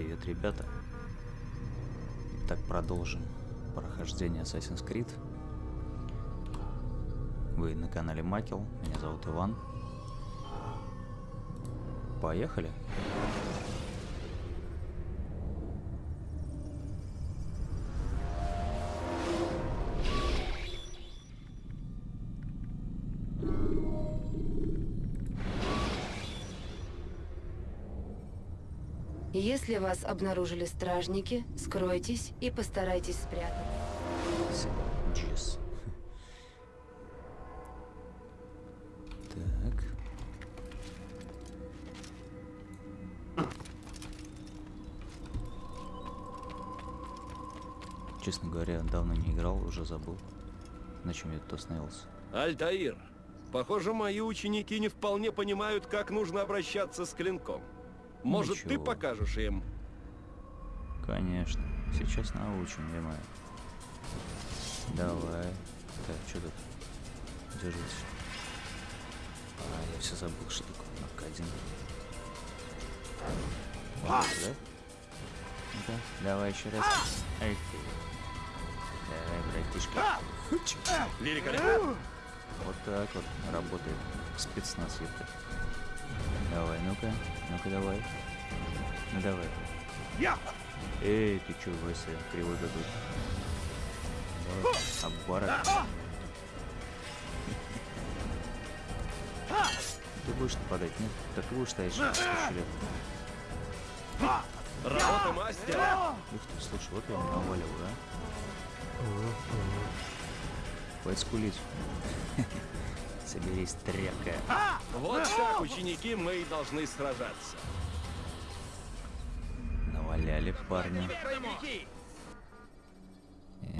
привет, ребята. Так, продолжим прохождение Assassin's Creed. Вы на канале Макел, меня зовут Иван. Поехали. Если вас обнаружили стражники, скройтесь и постарайтесь спрятаться. Так. Честно говоря, давно не играл, уже забыл. На чем я тут остановился. Альтаир, похоже, мои ученики не вполне понимают, как нужно обращаться с клинком. Может, ты Ничего. покажешь им? Конечно. Сейчас научим, е Давай. Так, что тут? Держись. А, я все забыл, что такое Аркадин. Вот, да? Ну-ка, давай еще раз. Эх ты. Давай, братишка. Великолепно. Вот так вот работает спецназ, ёпта. Давай, ну-ка, ну-ка давай. Ну давай. Я! Эй, ты чё, Вася, кривой дадут? Давай, обварок. Ты будешь нападать, нет? Так ты будешь стоять, что лет. Работа мастера! Ух ты, слушай, вот я его наваливаю, да? Хватит скулить. Соберись, тряпка. Вот так, ученики, мы и должны сражаться. Наваляли парня.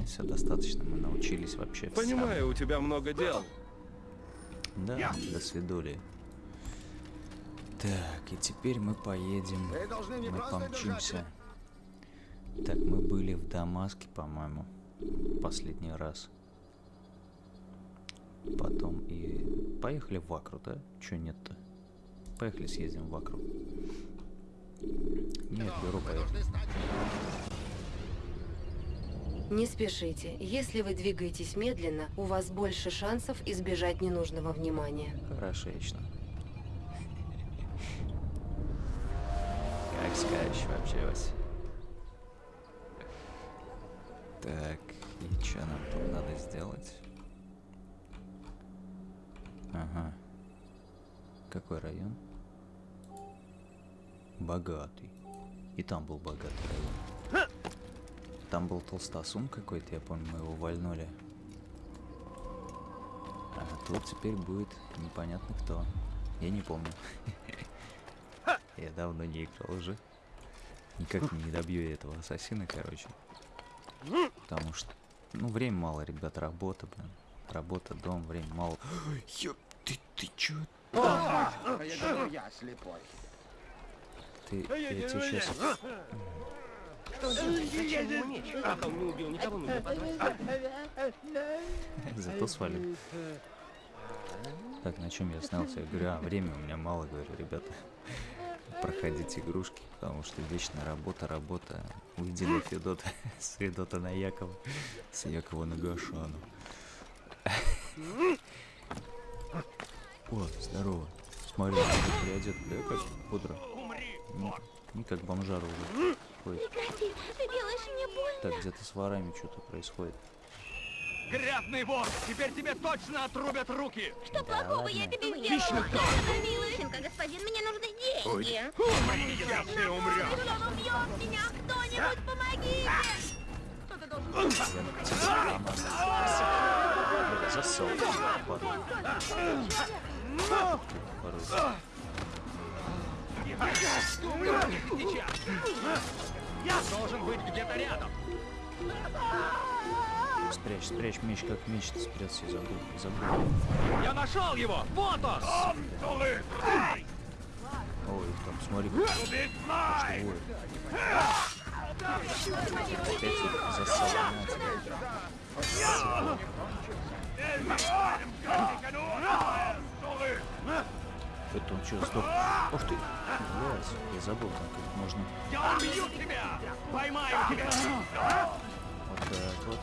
все достаточно, мы научились вообще. Понимаю, у тебя много дел. Да, до свидули. Так, и теперь мы поедем. Мы помчимся. Так, мы были в Дамаске, по-моему, последний раз. Потом и поехали в Акру, да? Чё нет-то? Поехали съездим в Акру. Нет, беру, поехали. Не спешите. Если вы двигаетесь медленно, у вас больше шансов избежать ненужного внимания. Хорошечно. Как скажешь вообще, Вася. Так, и что нам тут надо сделать? Ага. Какой район? Богатый. И там был богатый район. Там был толстосум какой-то, я помню, мы его вальнули. А тут теперь будет непонятно кто. Я не помню. Я давно не играл уже. Никак не добью этого ассасина, короче. Потому что, ну, время мало, ребят, работа, блин. Работа, дом, время мало. Ёп, ты, ты чё? Я думаю, я слепой. Ты, я тебе сейчас... Зато свалил. Так, на чем я снялся? Я говорю, а, время у меня мало, говорю, ребята. Проходите игрушки, потому что вечная работа, работа. Уйди на Федота, с Федота на Якова, с Якова на Гашану. О, здорово. Смотри, ты переодет, да, как бодро. Не, не как бомжара уже. Ходит. Прекрати, ты делаешь мне больно. Так, где-то с ворами что-то происходит. Грязный вор! Теперь тебе точно отрубят руки! Что плохого я ладно. тебе сделала? Нищенка, господин, мне нужны деньги. Сейчас ты умрешь! Он убьет меня! Кто-нибудь помогите! Кто-то должен... Засол. Порой. Сейчас! Я должен быть где-то рядом! Спрячь, спрячь меч, как меч ты спрятался, забыл, забыл. Я нашел его! Вот он! Ой, там, смотри. Опять засал, Это он что, сдох? Ух ты! Блядь, я забыл, как можно Я убью тебя! Поймаю тебя! вот так вот.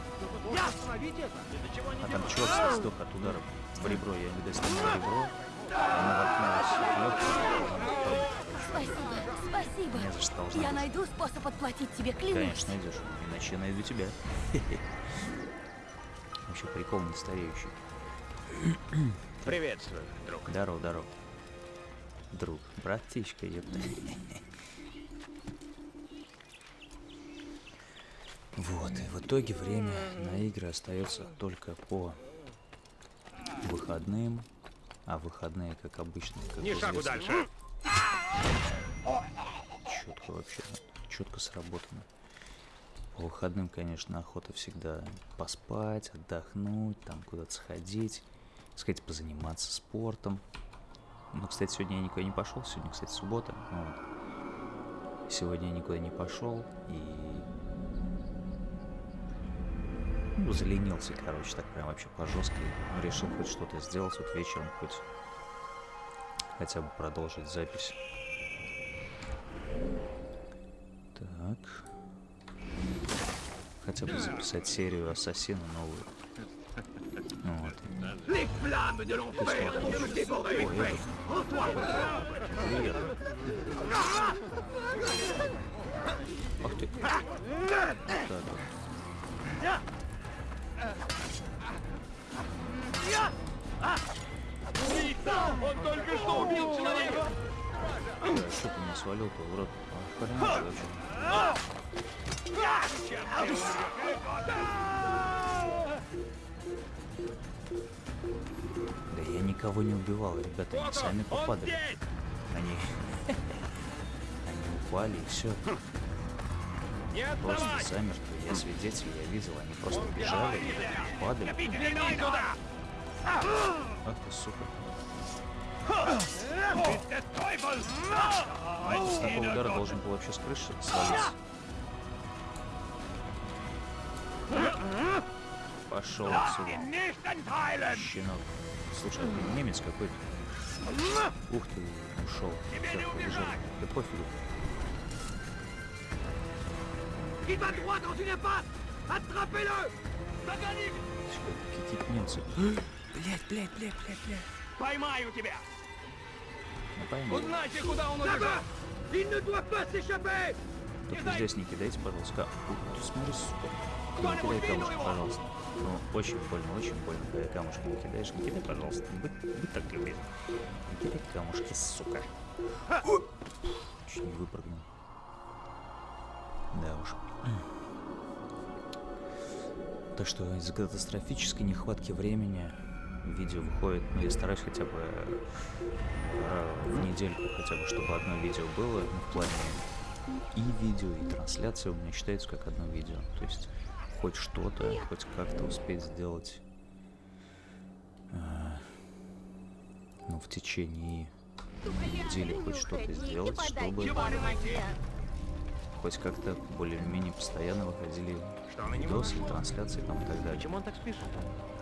Это! До чего не А там чувак сдох от удара в ребро. Я, видать, сломал ребро. Она воткнулась. Спасибо, спасибо. Не за что Я найду способ отплатить тебе, клянусь. Конечно, найдешь. Иначе я найду тебя. Вообще прикол не стареющий. Приветствую, друг. Здорово, здорово. Друг, братишка, ёпта. Вот, и в итоге время на игры остается только по выходным. А выходные, как обычно, как Ни шагу дальше. Четко вообще, четко сработано. По выходным, конечно, охота всегда поспать, отдохнуть, там куда-то сходить, сказать, позаниматься спортом. Ну, кстати, сегодня я никуда не пошел, сегодня, кстати, суббота. вот. Сегодня я никуда не пошел и ну, заленился, короче, так прям вообще по жесткой. Ну, решил хоть что-то сделать вот вечером, хоть хотя бы продолжить запись. Хотя бы записать серию Ассасина новую. Ну Вот. Ах ты. Так вот. Он только что убил человека! Что ты меня свалил-то, урод? А. Да я никого не убивал, ребята, они сами попадали. Они... Они упали и все. Не Просто замертво. Я свидетель, я видел, они просто бежали, падали. Ах ты, сука. Teufel! С такого удара должен был вообще с крыши свалиться. Пошел отсюда, щенок. Слушай, а ты немец какой-то. Ух ты, ушел. Все, побежал. Да пофигу. Какие-то немцы. Блять, блять, блять, блять, блять. Поймаю тебя! Ну пойму. Узнайте, куда он убежал! Только здесь не кидайте, пожалуйста. Ка- Ух, ты смотри, сука. Не кидай камушки, его? пожалуйста. Ну, очень больно, очень больно, когда камушки не кидаешь. Не кидай, пожалуйста. Будь, будь так любезен. Не кидай камушки, сука. Чуть не выпрыгнул. Да уж. Так что из-за катастрофической нехватки времени видео выходит, ну я стараюсь хотя бы э, в недельку хотя бы, чтобы одно видео было, ну, в плане и видео, и трансляция у меня считается как одно видео. То есть хоть что-то, хоть как-то успеть сделать э, ну, в течение недели хоть что-то сделать, чтобы хоть как-то более-менее постоянно выходили видосы, трансляции там и так далее. Почему он так спешит?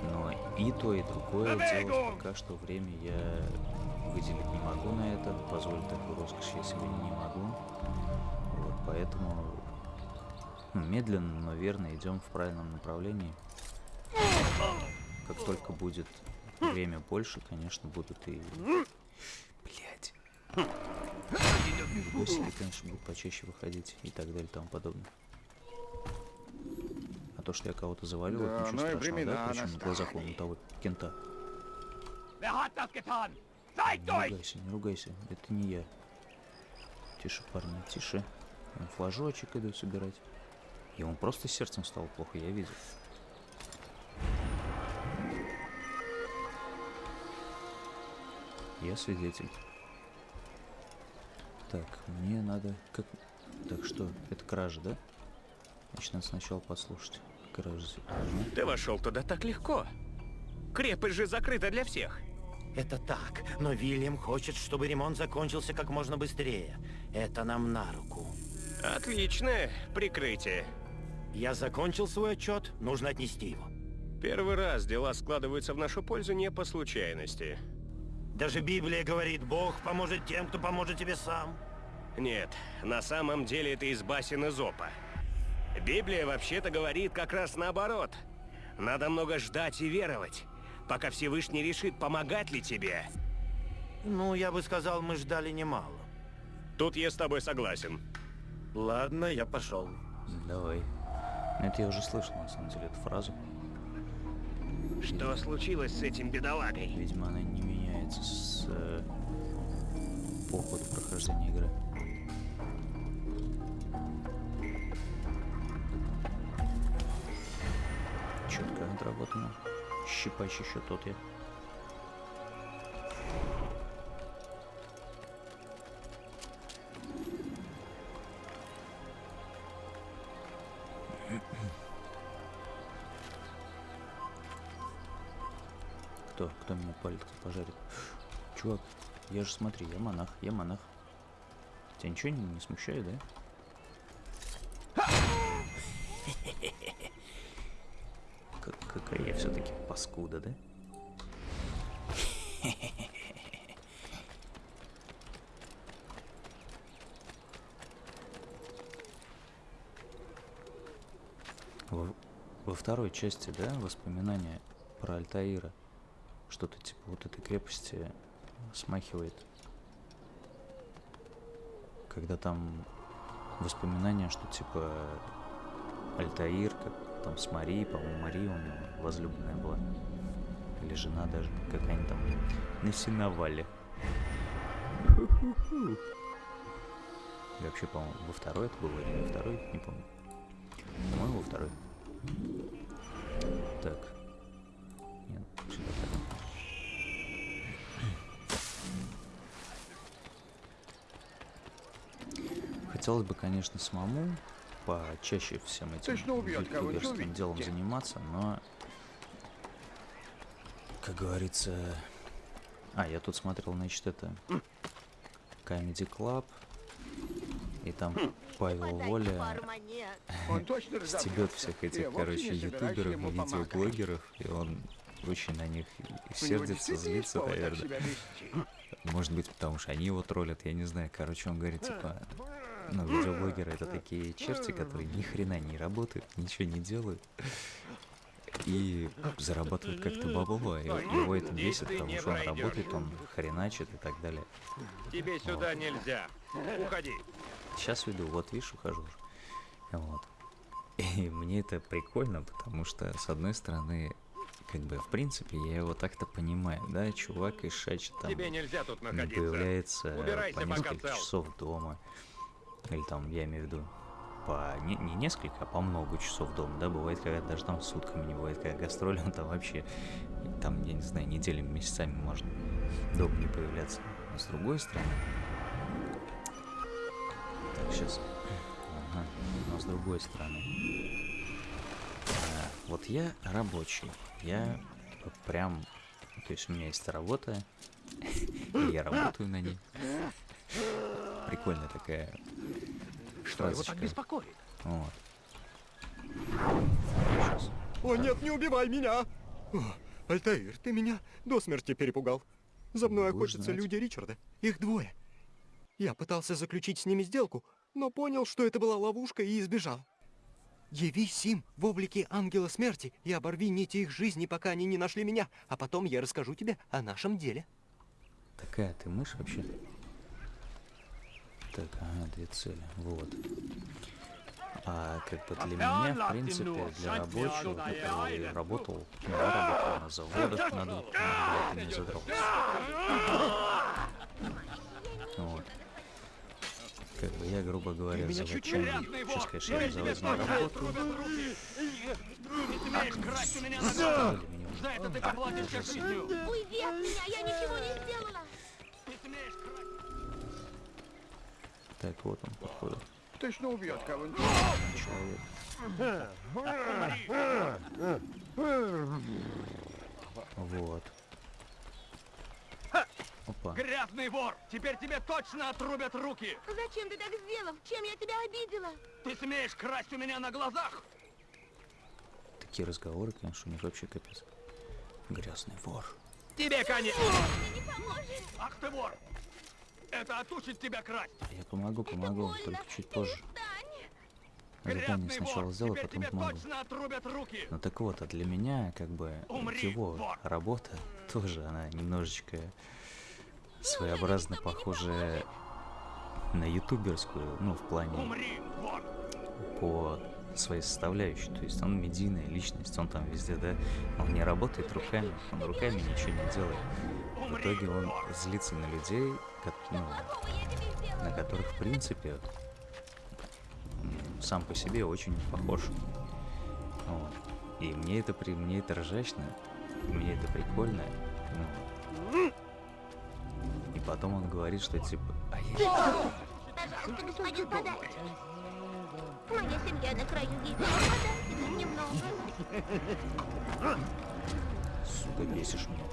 Но и то, и другое делать пока что время я выделить не могу на это, позволить такую роскошь я себе не могу. Вот, поэтому медленно, но верно идем в правильном направлении. Как только будет время больше, конечно, будут и... Блять. Видосики, конечно, будут почаще выходить и так далее и тому подобное. А то, что я кого-то завалил, Да, это ничего ну страшного, да? Причем на глазах вон у того кента. Не ругайся, не ругайся, это не я. Тише, парни, тише. Флажочек иду собирать. Ему просто сердцем стало плохо, я видел. Я свидетель. Так, мне надо... Как... Так что, это кража, да? Значит, надо сначала послушать. Кража. Ты вошел туда так легко. Крепость же закрыта для всех. Это так, но Вильям хочет, чтобы ремонт закончился как можно быстрее. Это нам на руку. Отличное прикрытие. Я закончил свой отчет, нужно отнести его. Первый раз дела складываются в нашу пользу не по случайности. Даже Библия говорит, Бог поможет тем, кто поможет тебе сам. Нет, на самом деле это из басен Изопа. Библия вообще-то говорит как раз наоборот. Надо много ждать и веровать, пока Всевышний решит, помогать ли тебе. Ну, я бы сказал, мы ждали немало. Тут я с тобой согласен. Ладно, я пошел. Давай. Ну, Это я уже слышал, на самом деле, эту фразу. Что случилось с этим бедолагой? Видимо, она не меняется с э, по ходу прохождения игры. Четко отработано. Щипач еще тот я. Кто пожарит? Чувак, я же смотри, я монах, я монах. Тебя ничего не, не смущает, да? Как, какая я все-таки паскуда, да? Во второй части, да, воспоминания про Альтаира. Что-то типа вот этой крепости смахивает. Когда там воспоминания, что типа Альтаир, как там с Марией, по-моему, Мария у него возлюбленная была. Или жена даже, какая-нибудь там на сеновале. И вообще, по-моему, во второй это было или во второй, не помню. По-моему, во второй. Так. Нет, сюда пойдем. Хотелось бы, конечно, самому почаще всем этим ютуберским делом заниматься, но, как говорится... А, я тут смотрел, значит, это... Comedy Club, и там Хм. Павел Воля стебет всех этих, короче, ютуберов и видеоблогеров, и он очень на них сердится, злится, наверное. Может быть, потому что они его троллят, я не знаю. Короче, он говорит, типа, ну, видеоблогеры это такие черти, которые ни хрена не работают, ничего не делают. И зарабатывают как-то бабло. И его это бесит, потому что он работает, он хреначит и так далее. Тебе сюда нельзя. Уходи. Сейчас веду, вот видишь, ухожу уже. Вот. И мне это прикольно, потому что, с одной стороны, как бы, в принципе, я его так-то понимаю, да, чувак из Шачи там Тебе нельзя тут не находиться. появляется Убирайся, по несколько часов дома. Или там, я имею в виду, по не, не несколько, а по много часов дома, да, бывает, когда даже там сутками не бывает, когда гастроли, он там вообще, там, я не знаю, неделями, месяцами можно дома не появляться. А с другой стороны, так, сейчас, ага, но с другой стороны, а, вот я рабочий, я прям, то есть у меня есть работа, и я работаю на ней. Прикольная такая Что его так беспокоит? Вот. Щас. О, нет, не убивай меня! О, Альтаир, ты меня до смерти перепугал. За мной Будешь охотятся знать. люди Ричарда. Их двое. Я пытался заключить с ними сделку, но понял, что это была ловушка и избежал. Явись им в облике ангела смерти и оборви нити их жизни, пока они не нашли меня, а потом я расскажу тебе о нашем деле. Такая ты мышь вообще? Так, ага, две цели. Вот. А как бы для меня, в принципе, для рабочего, который работал, ну, я работал на заводах, на двух, блядь, ты меня задрал. Вот. Как бы я, грубо говоря, заводчанин. Сейчас, конечно, я на заводе не работаю. Отрубят руки. Не смеешь красть у меня на Задрали глазах. меня уже. За это ты поплатишься жизнью. Уйди от меня, я ничего не сделала. Не смеешь красть. Так, вот он, походу, Точно убьет кого-нибудь. человек. Вот. Опа. Грязный вор! Теперь тебе точно отрубят руки! Зачем ты так сделал? Чем я тебя обидела? Ты смеешь красть у меня на глазах? Такие разговоры, конечно, у них вообще капец. Грязный вор. Тебе конец! Ах ты вор! Это отучит тебя красть! Я помогу, помогу, только чуть позже. Задание сначала сделаю, потом помогу. Ну так вот, а для меня, как бы, Умри, его вор! работа тоже, она немножечко своеобразно похожая на ютуберскую, ну, в плане Умри, по своей составляющей. То есть он медийная личность, он там везде, да, он не работает руками, он руками ничего не делает. В итоге он злится на людей, ну, на которых, в принципе, сам по себе очень похож. Вот. И мне это, при... мне это ржачно, мне это прикольно. ну. И потом он говорит, что типа, а я Пожалуйста, господин, подайте. Моя семья на краю гибели. Немного. сука, бесишь меня.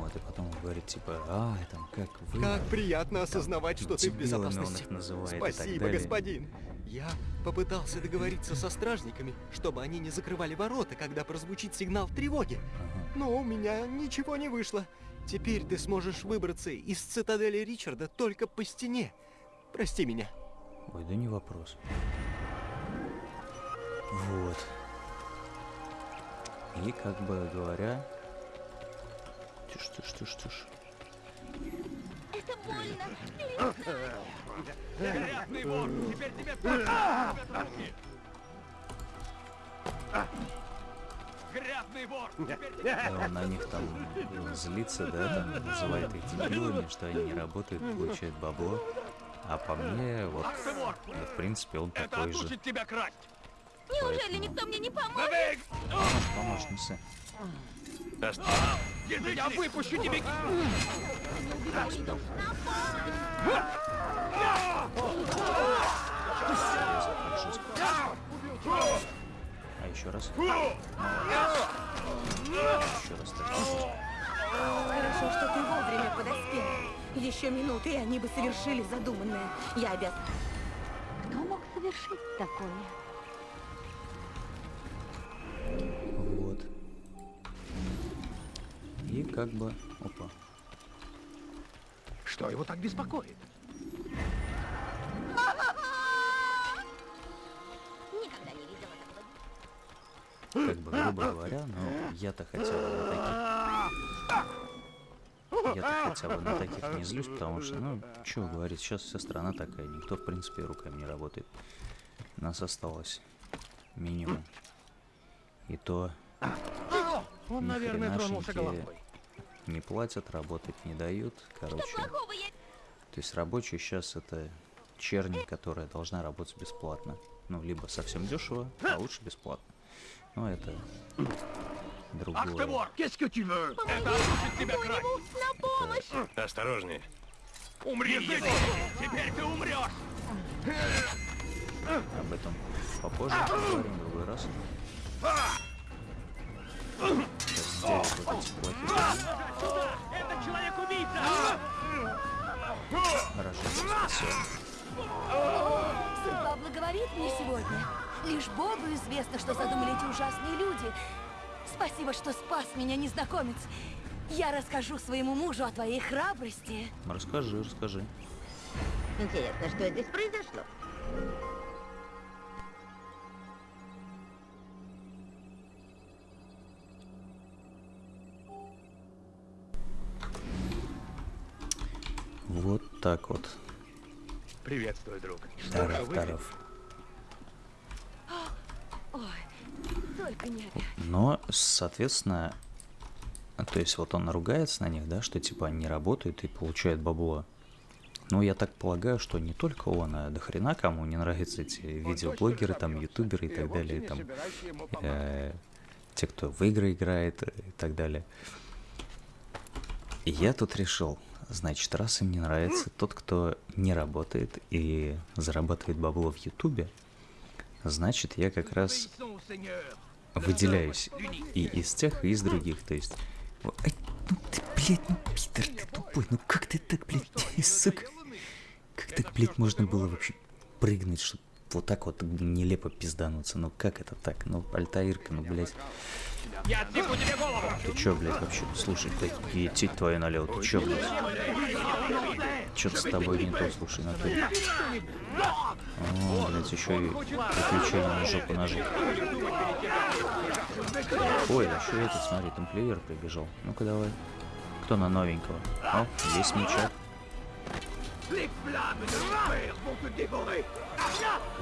Вот, и потом он говорит, типа, а, там, как вы... Как приятно осознавать, что ты в он безопасности. их называет Спасибо, господин. Я попытался договориться со стражниками, чтобы они не закрывали ворота, когда прозвучит сигнал тревоги. Ага. Но у меня ничего не вышло. Теперь ты сможешь выбраться из цитадели Ричарда только по стене. Прости меня. Ой, да не вопрос. Вот. И как бы говоря... Тише, тише, тише, тише. Это больно. Грязный вор! Теперь тебе! Грязный вор! Теперь тебе Да, он на них там злится, да, там называет их дебилами, что они не работают, получают бабло. А по мне, вот, вор! ну, в принципе, он Это такой же. тебя красть! Неужели Поэтому- никто мне не поможет? Забей! Помощница. Я выпущу тебе! А еще раз. Еще раз так. Хорошо, что ты вовремя подоспел. Еще минуты, и они бы совершили задуманное. Я обязан. Кто мог совершить такое? Как бы... Опа. Что его так беспокоит? Никогда не видела такого. Как бы, грубо говоря, но я-то хотя бы на таких... Я-то хотя бы на таких не злюсь, потому что, ну, что говорить, сейчас вся страна такая, никто, в принципе, руками не работает. Нас осталось минимум. И то Он, наверное, тронулся головой. Не платят, работать не дают, короче. То есть рабочий сейчас это черни, которая должна работать бесплатно. Ну, либо совсем дешево, а лучше бесплатно. Ну, это Ах ты другое. вор! Это тебя! На помощь! Осторожнее. Умри, язык! Теперь ты умрешь! Об этом попозже поговорим в другой раз. Сейчас сделаю вот эти плохие! Это человек-убийца! Хорошо, спасибо. Судьба благоволит мне сегодня. Лишь Богу известно, что задумали эти ужасные люди. Спасибо, что спас меня, незнакомец. Я расскажу своему мужу о твоей храбрости. Расскажи, расскажи. Интересно, что здесь произошло? Вот так вот. Приветствую, друг. Таров, таров. Ой, только не опять. Но, соответственно, а, то есть вот он ругается на них, да, что типа они работают и получают бабло. Ну, я так полагаю, что не только он, а до хрена кому не нравятся эти видеоблогеры, там, ютуберы и так далее, там, э, те, кто в игры играет и так далее. И я тут решил, значит, раз им не нравится тот, кто не работает и зарабатывает бабло в ютубе, значит, я как раз выделяюсь и из тех, и из других, то есть... Ай, ну ты, блядь, ну, Питер, ты тупой, ну как ты так, блядь, сука? Как так, блядь, можно было вообще прыгнуть, чтобы вот так вот нелепо пиздануться? Ну как это так? Ну, Альтаирка, ну, блядь. Я отсеку тебе голову! Ты чё, блядь, вообще? Слушай, ты идти твою налево, ты чё, блядь? Чё-то с тобой не то, слушай, на натуре. О, блядь, еще и приключения на жопу ножи. Ой, а еще этот, смотри, тамплиер прибежал. Ну-ка давай. Кто на новенького? О, есть мечак.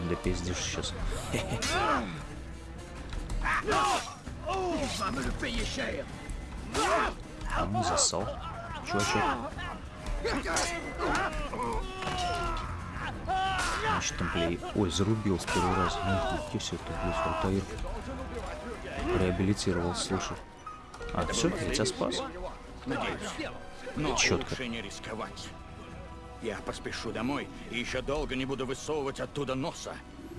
Да пиздишь сейчас. А он засал. Чувачок. Значит, тамплиер... Ой, зарубил с первого раза. Ну, где все это, блядь, Алтаир? Реабилитировал, слушай. А, все, я тебя спас? Надеюсь. Но лучше не рисковать. Я поспешу домой и еще долго не буду высовывать оттуда носа.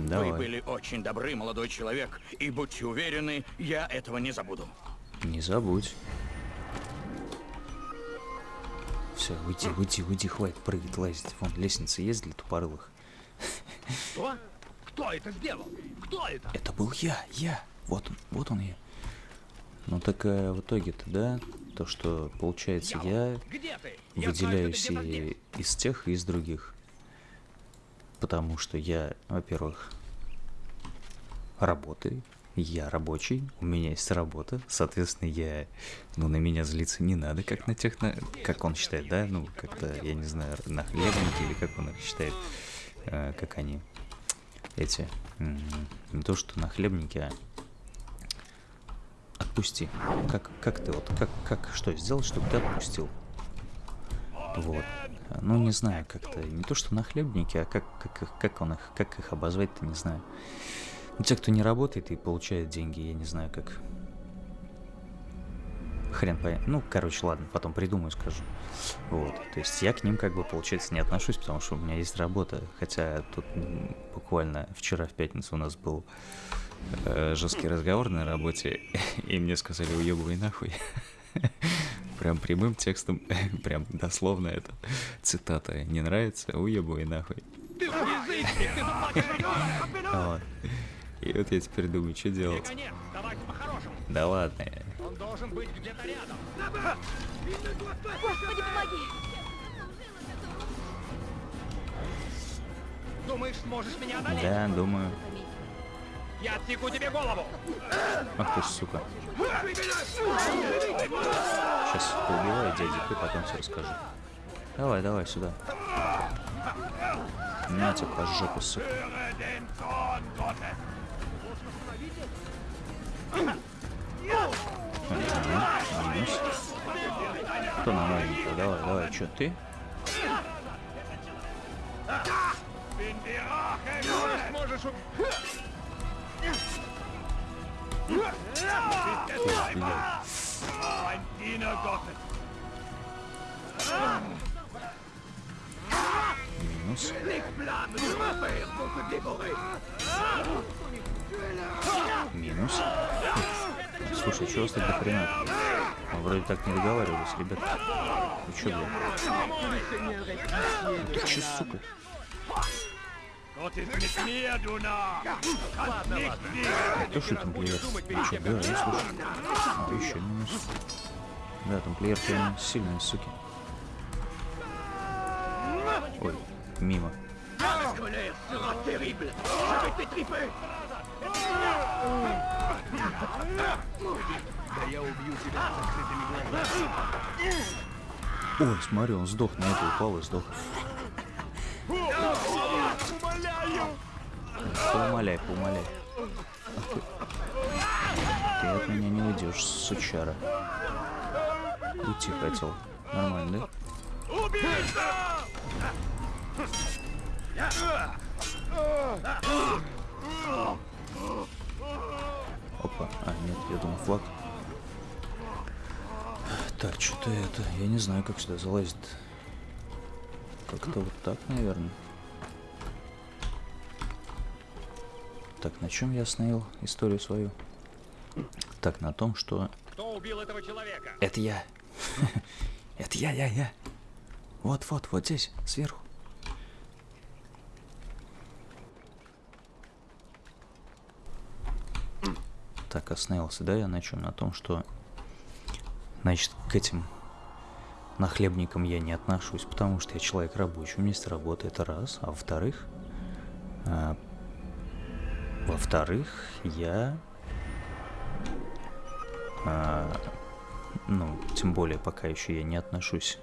Давай. Вы были очень добры, молодой человек, и будьте уверены, я этого не забуду. Не забудь. Все, уйди, уйди, уйди, хватит прыгать, лазить. Вон, лестница есть для тупорылых. Что? Кто это сделал? Кто это? Это был я, я. Вот он, вот он я. Ну так э, в итоге-то, да, то, что получается я? Я выделяюсь и из тех, и из других. Потому что я, во-первых, работаю, я рабочий, у меня есть работа, соответственно, я, ну, на меня злиться не надо, как на тех, на, как он считает, да, ну, как-то, я не знаю, на хлебники или как он их считает, э, как они, эти, не то, что на хлебнике, а отпусти. Как, как ты вот, как, как, что сделать, чтобы ты отпустил? Вот. Ну, не знаю, как-то, не то, что на хлебнике, а как, как, как он их, как их обозвать-то, не знаю. Ну, те, кто не работает и получает деньги, я не знаю, как. Хрен понять. Ну, короче, ладно, потом придумаю, скажу. Вот. То есть я к ним, как бы, получается, не отношусь, потому что у меня есть работа. Хотя тут буквально вчера в пятницу у нас был э, жесткий разговор на работе, и мне сказали, уебывай нахуй. Прям прямым текстом, прям дословно это цитата. Не нравится? Уебывай нахуй. И вот я теперь думаю, что делать. Да ладно. Он должен быть где-то рядом. Господи, помоги! Думаешь, сможешь меня одолеть? Да, думаю. Я отсеку тебе голову. Ах ты, сука. Сейчас поубиваю дядик и потом все расскажу. Давай, давай, сюда. На тебе по жопе, сука. Кто на маленького? Давай, давай, что, ты? Сможешь блядь. Бандина Готэм. Минус. Минус. Слушай, у вас так до хрена? Мы вроде так не договаривались, ребят. Вы чё, блядь? Ты чё, сука? Вот и медленно. Ладно, ладно. То, что там плеер? Ну чё, да, я слушаю. А, еще минус. Да, там плеер прям сильные, суки. Ой, мимо. Да я убью тебя с закрытыми глазами. Ой, смотри, он сдох, на это упал и сдох. Умоляю. Поумоляй, поумоляй. Ты. Ты от меня не уйдешь, сучара. Уйти хотел. Нормально, да? Убийца! Опа. А, нет, я думал флаг. Так, что-то это... Я не знаю, как сюда залазить. Как-то вот так, наверное. Так, на чем я остановил историю свою? Так, на том, что... Кто убил этого человека? Это я. Это я, я, я. Вот-вот, вот здесь, сверху. Так, остановился, да, я на чем? На том, что, значит, к этим нахлебникам я не отношусь, потому что я человек рабочий, у меня есть работа, это раз. А во-вторых, а, во-вторых, я, а, ну, тем более пока еще я не отношусь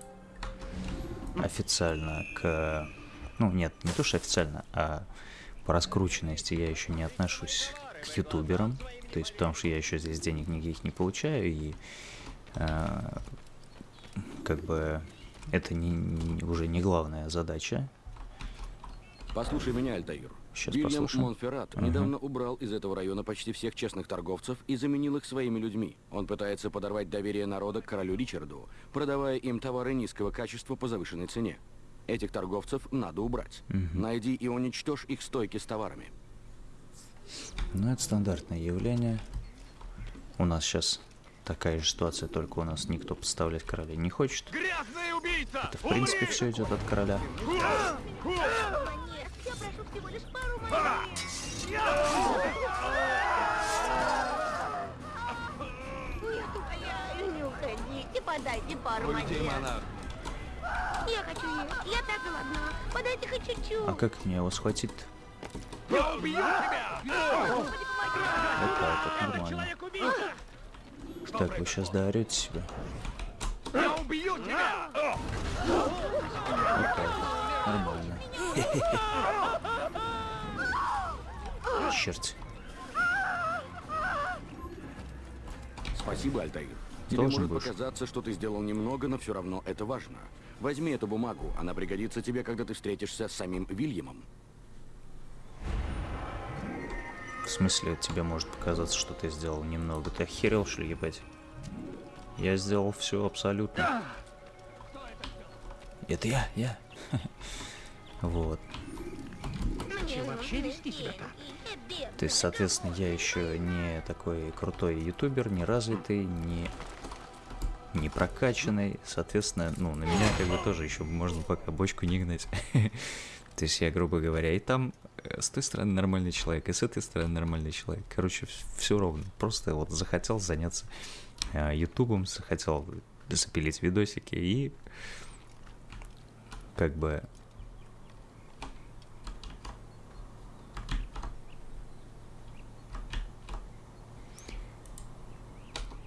официально к, ну, нет, не то что официально, а по раскрученности я еще не отношусь к ютуберам, то есть потому что я еще здесь денег никаких не получаю и а, как бы это не, не- уже не главная задача. Послушай меня, Альтаир. Вильям. Монферрат Мгм. недавно убрал из этого района почти всех честных торговцев и заменил их своими людьми. Он пытается подорвать доверие народа к королю Ричарду, продавая им товары низкого качества по завышенной цене. Этих торговцев надо убрать. Мгм. Найди и уничтожь их стойки с товарами. Ну, это стандартное явление. У нас сейчас такая же ситуация, только у нас никто подставлять короля не хочет. Убийца! Это, в принципе, все идет от короля. Подайте пару монет. Я хочу есть. Я так голодна. Подайте хоть чуть-чуть. А как мне его схватить Я убью тебя! Вот так вот, нормально. Так, вы сейчас доорете себя. Я убью тебя! Вот так. Нормально. Черт. Спасибо, Альтаир. Тебе Должен может будешь. показаться, что ты сделал немного, но все равно это важно. Возьми эту бумагу, она пригодится тебе, когда ты встретишься с самим Вильямом. В смысле, тебе может показаться, что ты сделал немного. Ты охерел, что ли, ебать? Я сделал все абсолютно. Это я, я. Вот. То есть, соответственно, я еще не такой крутой ютубер, не развитый, не не прокачанный, соответственно, ну, на меня как бы тоже еще можно пока бочку не гнать. То есть я, грубо говоря, и там с той стороны нормальный человек, и с этой стороны нормальный человек. Короче, все ровно. Просто вот захотел заняться э, ютубом, захотел запилить видосики и как бы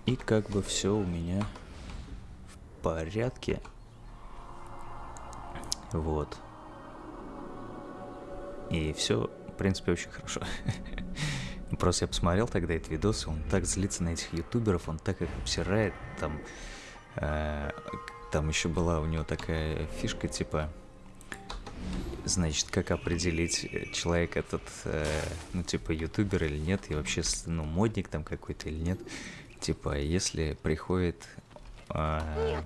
И как бы все у меня в порядке. Вот. И все, в принципе, очень хорошо. Просто я посмотрел тогда этот видос, он так злится на этих ютуберов, он так их обсирает, там, э, там еще была у него такая фишка, типа, значит, как определить, э, человек этот, э, ну, типа, ютубер или нет, и вообще, ну, модник там какой-то или нет. Типа, если приходит, умоляю,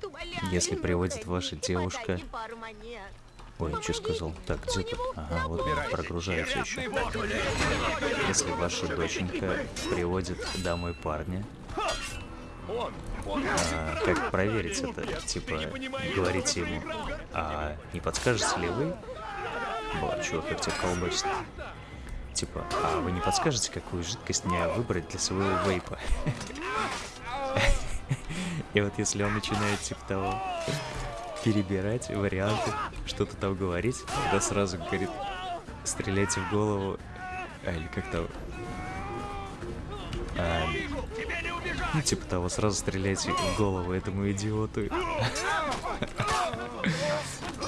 если приводит ваша девушка... Ой, что сказал? Так, где тут? Ага, вот прогружается еще. Если ваша доченька приводит домой парня, а, как проверить это? Типа, говорите ему, а не подскажете ли вы? Бля, чувак, как тебя колбасит. Типа, а вы не подскажете, какую жидкость мне выбрать для своего вейпа? И вот если он начинает, типа того, перебирать варианты, что-то там говорить, тогда сразу говорит, стреляйте в голову, а, или как там, а, ну, типа того, сразу стреляйте в голову этому идиоту.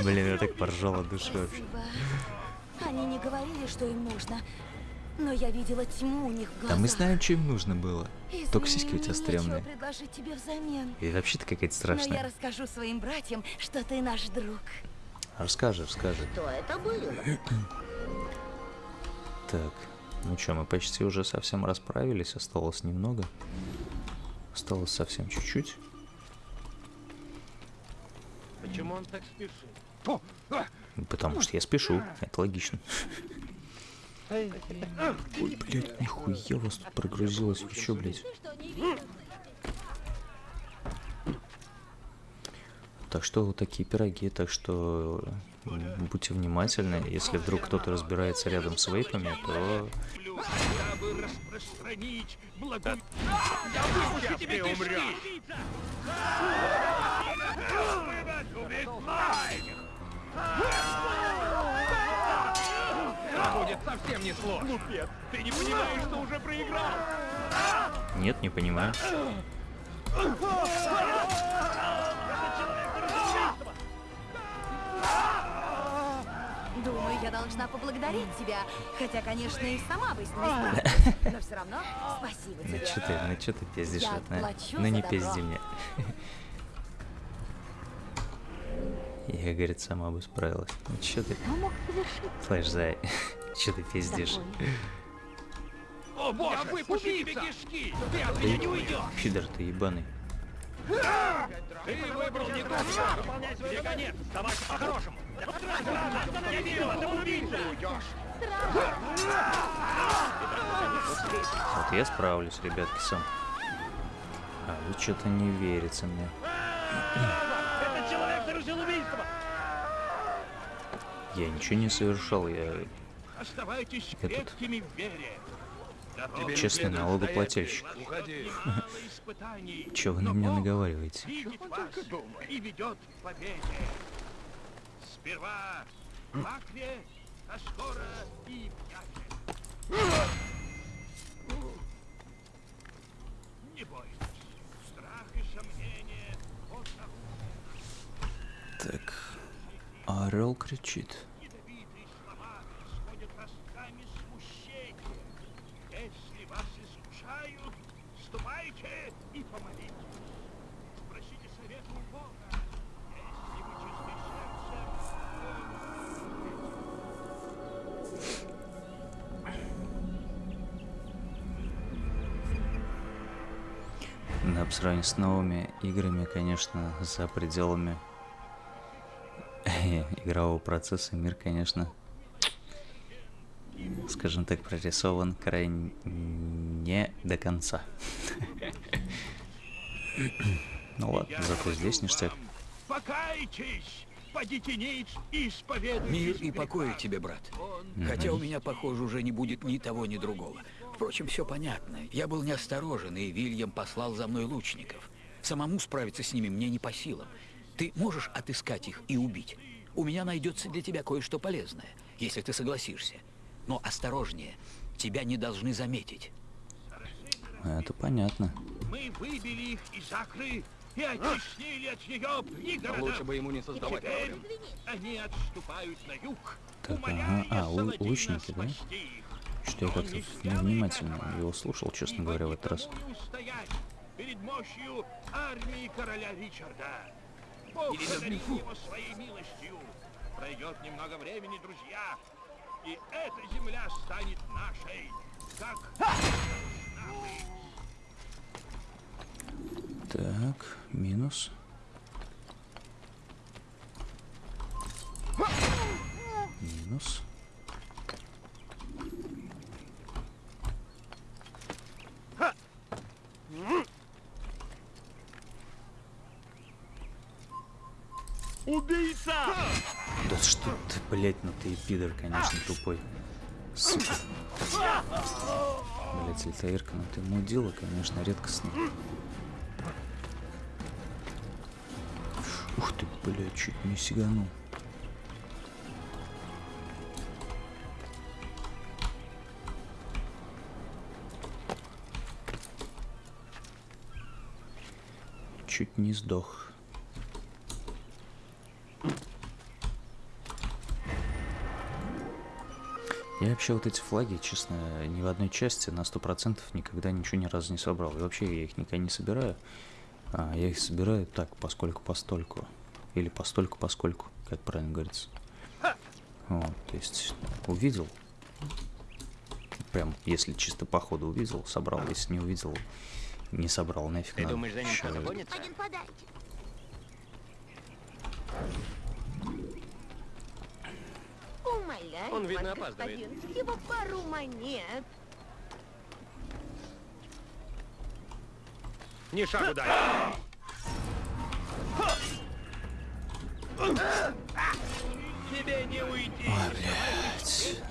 Блин, я так поржал от вообще. Они не говорили, что им нужно. Но я видела тьму у них в Да глазах. мы знаем, что им нужно было. Только Извини, сиськи у тебя стрёмные. предложить тебе взамен. И вообще ты какая-то Но я страшная. расскажу своим братьям, что ты наш друг. Расскажи, расскажи. Что это было? Так, ну что, мы почти уже совсем расправились, осталось немного. Осталось совсем чуть-чуть. Почему он так спешит? Ну, Потому что я спешу, это логично. Ой, блядь, нихуя вас тут прогрузилось, вы чё, блядь? Так что вот такие пироги, так что будьте внимательны. Если вдруг кто-то разбирается рядом с вейпами, то Я Будет совсем не сложно. Глупец, ты не понимаешь, что уже проиграл. Нет, не понимаю. Думаю, я должна поблагодарить тебя. Хотя, конечно, и сама бы не. Но все равно спасибо Ну тебе. что ты, ну что ты пиздишь? Я вот, Ну не пизди мне. Я, говорит, сама бы справилась. Ну что ты? Слышь, зай, что ты пиздишь? О, боже, я выпущу тебе кишки! Ты от меня не уйдешь! Пидор ты ебаный. Ты выбрал не шаг! Выполняй свой конец! Давайте по-хорошему! Я вижу! Вот я справлюсь, ребятки, сам. А вы что-то не верится мне. Этот человек совершил убийство! Я ничего не совершал, я Оставайтесь Этот. честный налогоплательщик. Уходи. Мало испытаний, Чё вы на меня наговариваете? видит вас и ведет к победе. Сперва в Лакве, а скоро и. Не бойтесь. Страх и сомнение — вот Так, орел кричит. ядовитые слова исходят ростками смущения. Если вас искушают, ступайте и помолитесь. Спросите совета у Бога. Если вы чисты сердцем, Да, по сравнению с новыми играми, конечно, за пределами игрового процесса мир, конечно, скажем так, прорисован крайне не до конца. Ну ладно, зато здесь ништяк. покайтесь, и исповедуйтесь. Мир и покой тебе, брат. Хотя у меня, похоже, уже не будет ни того, ни другого. Впрочем, все понятно. Я был неосторожен, и Вильям послал за мной лучников. Самому справиться с ними мне не по силам. Ты можешь отыскать их и убить. У меня найдется для тебя кое-что полезное, если ты согласишься. Но осторожнее, тебя не должны заметить. Это понятно. Мы выбили их из Акры и оттеснили от нее пни города. Лучше бы ему не создавать Теперь проблем. они отступают на юг, Так, ага. А, лучники, да? Что я как-то невнимательно его слушал, честно говоря, в этот раз. перед мощью армии короля Ричарда. Бог его своей милостью. Пройдет немного времени, друзья, и эта земля станет нашей, как. Так, минус. Минус. Убийца! Да что ты, блять, ну ты и пидор, конечно, тупой. Сука. Блять, Альтаирка, ну ты мудила, конечно, редкостно. Ух ты, блядь, чуть не сиганул. Чуть не сдох. Я вообще вот эти флаги, честно, ни в одной части на сто процентов никогда ничего ни разу не собрал. И вообще я их никогда не собираю. А, я их собираю так, поскольку постольку. Или постольку поскольку, как правильно говорится. Вот, то есть увидел. Прям, если чисто по ходу увидел, собрал. Если не увидел, не собрал. Нафиг Ты надо. думаешь, за ним кто-то гонится? Умоляю Он, видно, вас, опаздывает. господин, всего пару монет. Ни шагу дальше. Тебе не уйти. Блядь,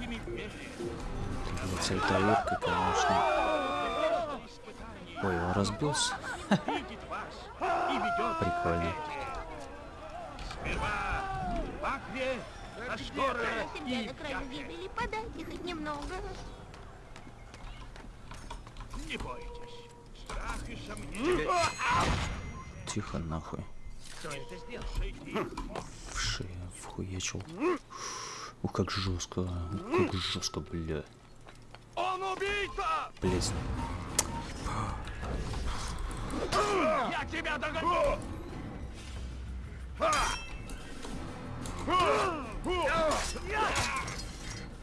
Альтаирка, конечно. Ой, он разбился. видит вас и ведет Прикольно. Сперва в а и на краю гибели. Подайте хоть немного. Не бойтесь. Страх и сомнения. Тихо нахуй. Кто это сделал? В шею вхуячил. Ух, как жестко. Ух, как жестко, бля. Он убийца! Блять. Я тебя догоню!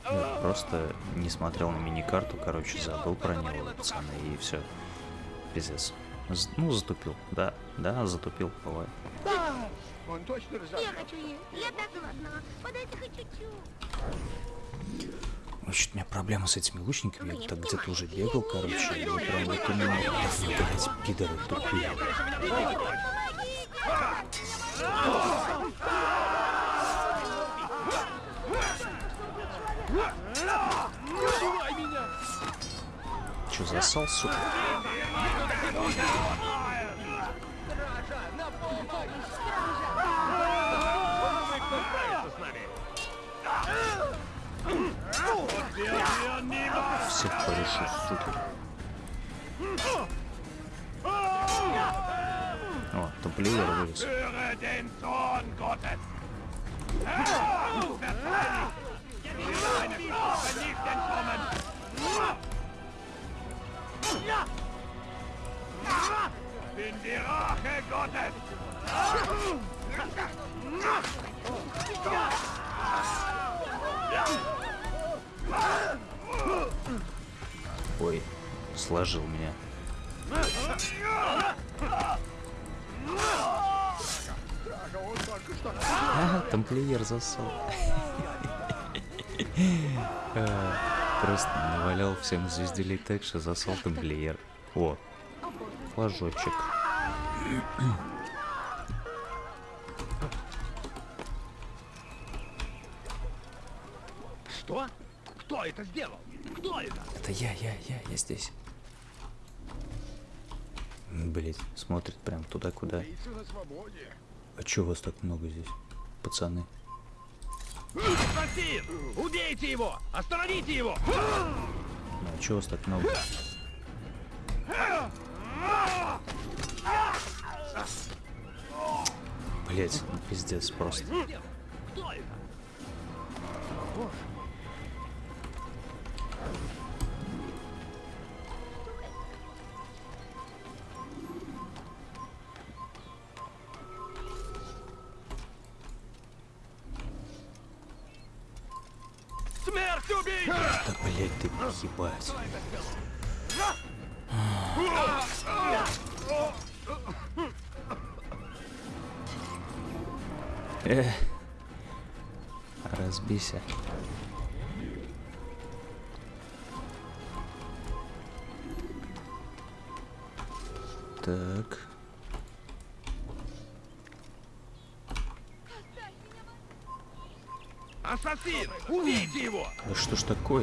Я просто не смотрел на мини-карту, короче, забыл про него, пацаны, и все. Пиздец. З- ну, затупил. Да, да, затупил, бывает. Он точно Я хочу есть. Я так голодна. Подайте хоть чуть-чуть. Значит, у меня проблема с этими лучниками. Я вот так где-то уже бегал, короче, и прям вот именно, блядь, пидоры тупые. Че, засал, сука? Всех порешу, сука. О, тамплиер вылез. Gottes! Verzeih! Meine Strafe nicht entkommen! Ой, сложил меня. А, тамплиер засал. Просто навалял всем звезделей так, что засал тамплиер. О, флажочек. Что? Кто это сделал? Кто это? Это я, я, я, я здесь. Блять, смотрит прям туда, куда. А чё вас так много здесь, пацаны? Ассасин! Убейте его! Остановите его! Ну, а чё вас так много? Блять, ну пиздец просто.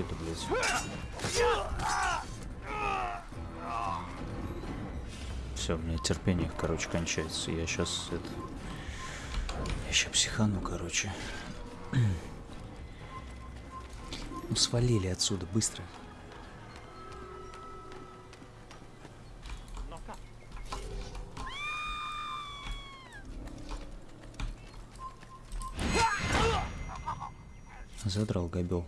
Такое-то, блядь? Все, у меня терпение, короче, кончается. Я сейчас это... Я сейчас психану, короче. Ну, свалили отсюда, быстро. Задрал габел.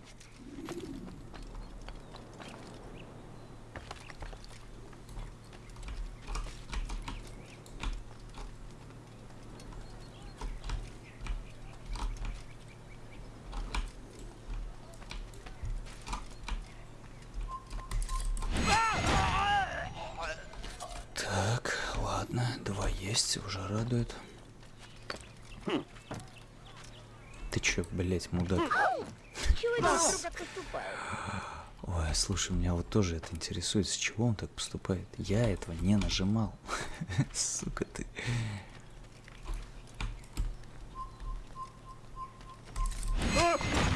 Так, ладно, два есть, уже радует. Ты чё, блять, мудак? Чего это вдруг так поступают? Ой, слушай, меня вот тоже это интересует, с чего он так поступает. Я этого не нажимал. Сука ты.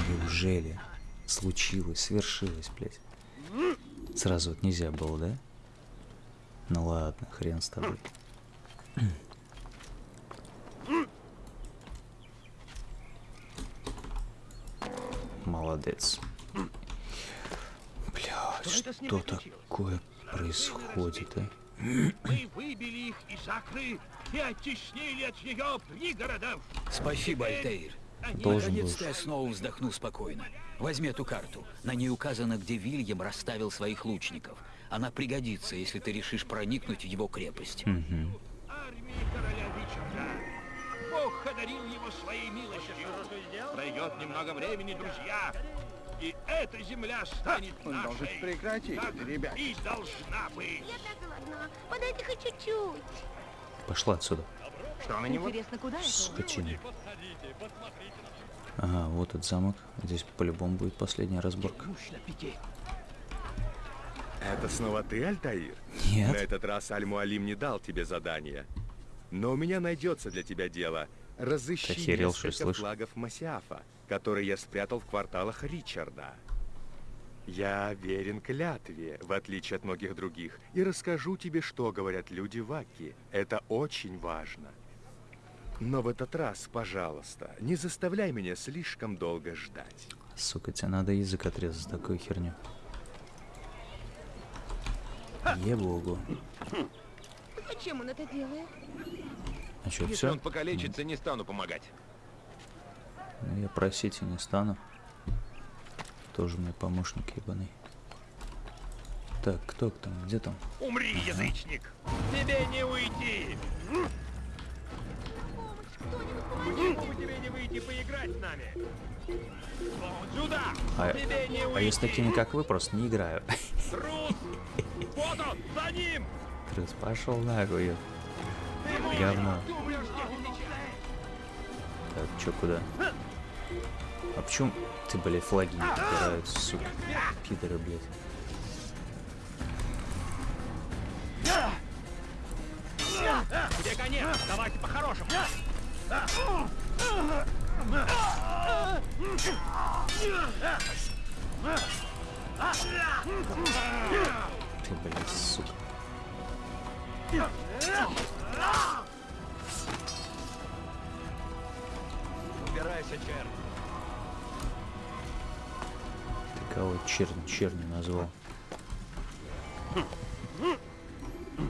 Неужели случилось, свершилось, блядь? Сразу вот нельзя было, да? Ну ладно, хрен с тобой. Молодец. Что такое происходит, а? Мы выбили их из Акры и оттеснили от нее пригородов. Спасибо, Альтаир. Должен. Наконец-то я снова вздохну спокойно. Возьми эту карту. На ней указано, где Вильям расставил своих лучников. Она пригодится, если ты решишь проникнуть в его крепость. Мгм. армии короля Ричарда. Бог одарил его своей милостью. Пройдет немного времени, друзья, и эта земля станет Он нашей. должен прекратить как ребят. и должна быть. Я так голодна. Подайте хоть чуть-чуть. Пошла отсюда. Что на него? Интересно, куда это? Скотина. Ага, вот этот замок. Здесь по-любому будет последняя разборка. Это снова ты, Альтаир? Нет. На этот раз Аль-Муалим не дал тебе задание. Но у меня найдется для тебя дело. Разыщи Охерел, несколько флагов Масиафа, которые я спрятал в кварталах Ричарда. Я верен клятве, в отличие от многих других, и расскажу тебе, что говорят люди в Аки. Это очень важно. Но в этот раз, пожалуйста, не заставляй меня слишком долго ждать. Сука, тебе надо язык отрезать за такую херню. Ебогу. Зачем он это делает? А что, Если все? он покалечится, не стану помогать. Ну, я просить и не стану. Тоже мне помощник ебаный. Так, кто там? Где там? Умри, язычник! Тебе не уйти! Почему бы тебе не выйти поиграть с нами? Вон сюда! А, Тебе не а я с такими, как вы, просто не играю. Трус! Вот он, за ним! Трус, пошел нахуй. Говно. Так, чё, куда? А почему ты, блядь, флаги не подбирают, сука? Пидоры, блядь. Тебе конец! Давайте по-хорошему! Ты, блядь, сука. Убирайся, черт! Кого чернь, чернью назвал?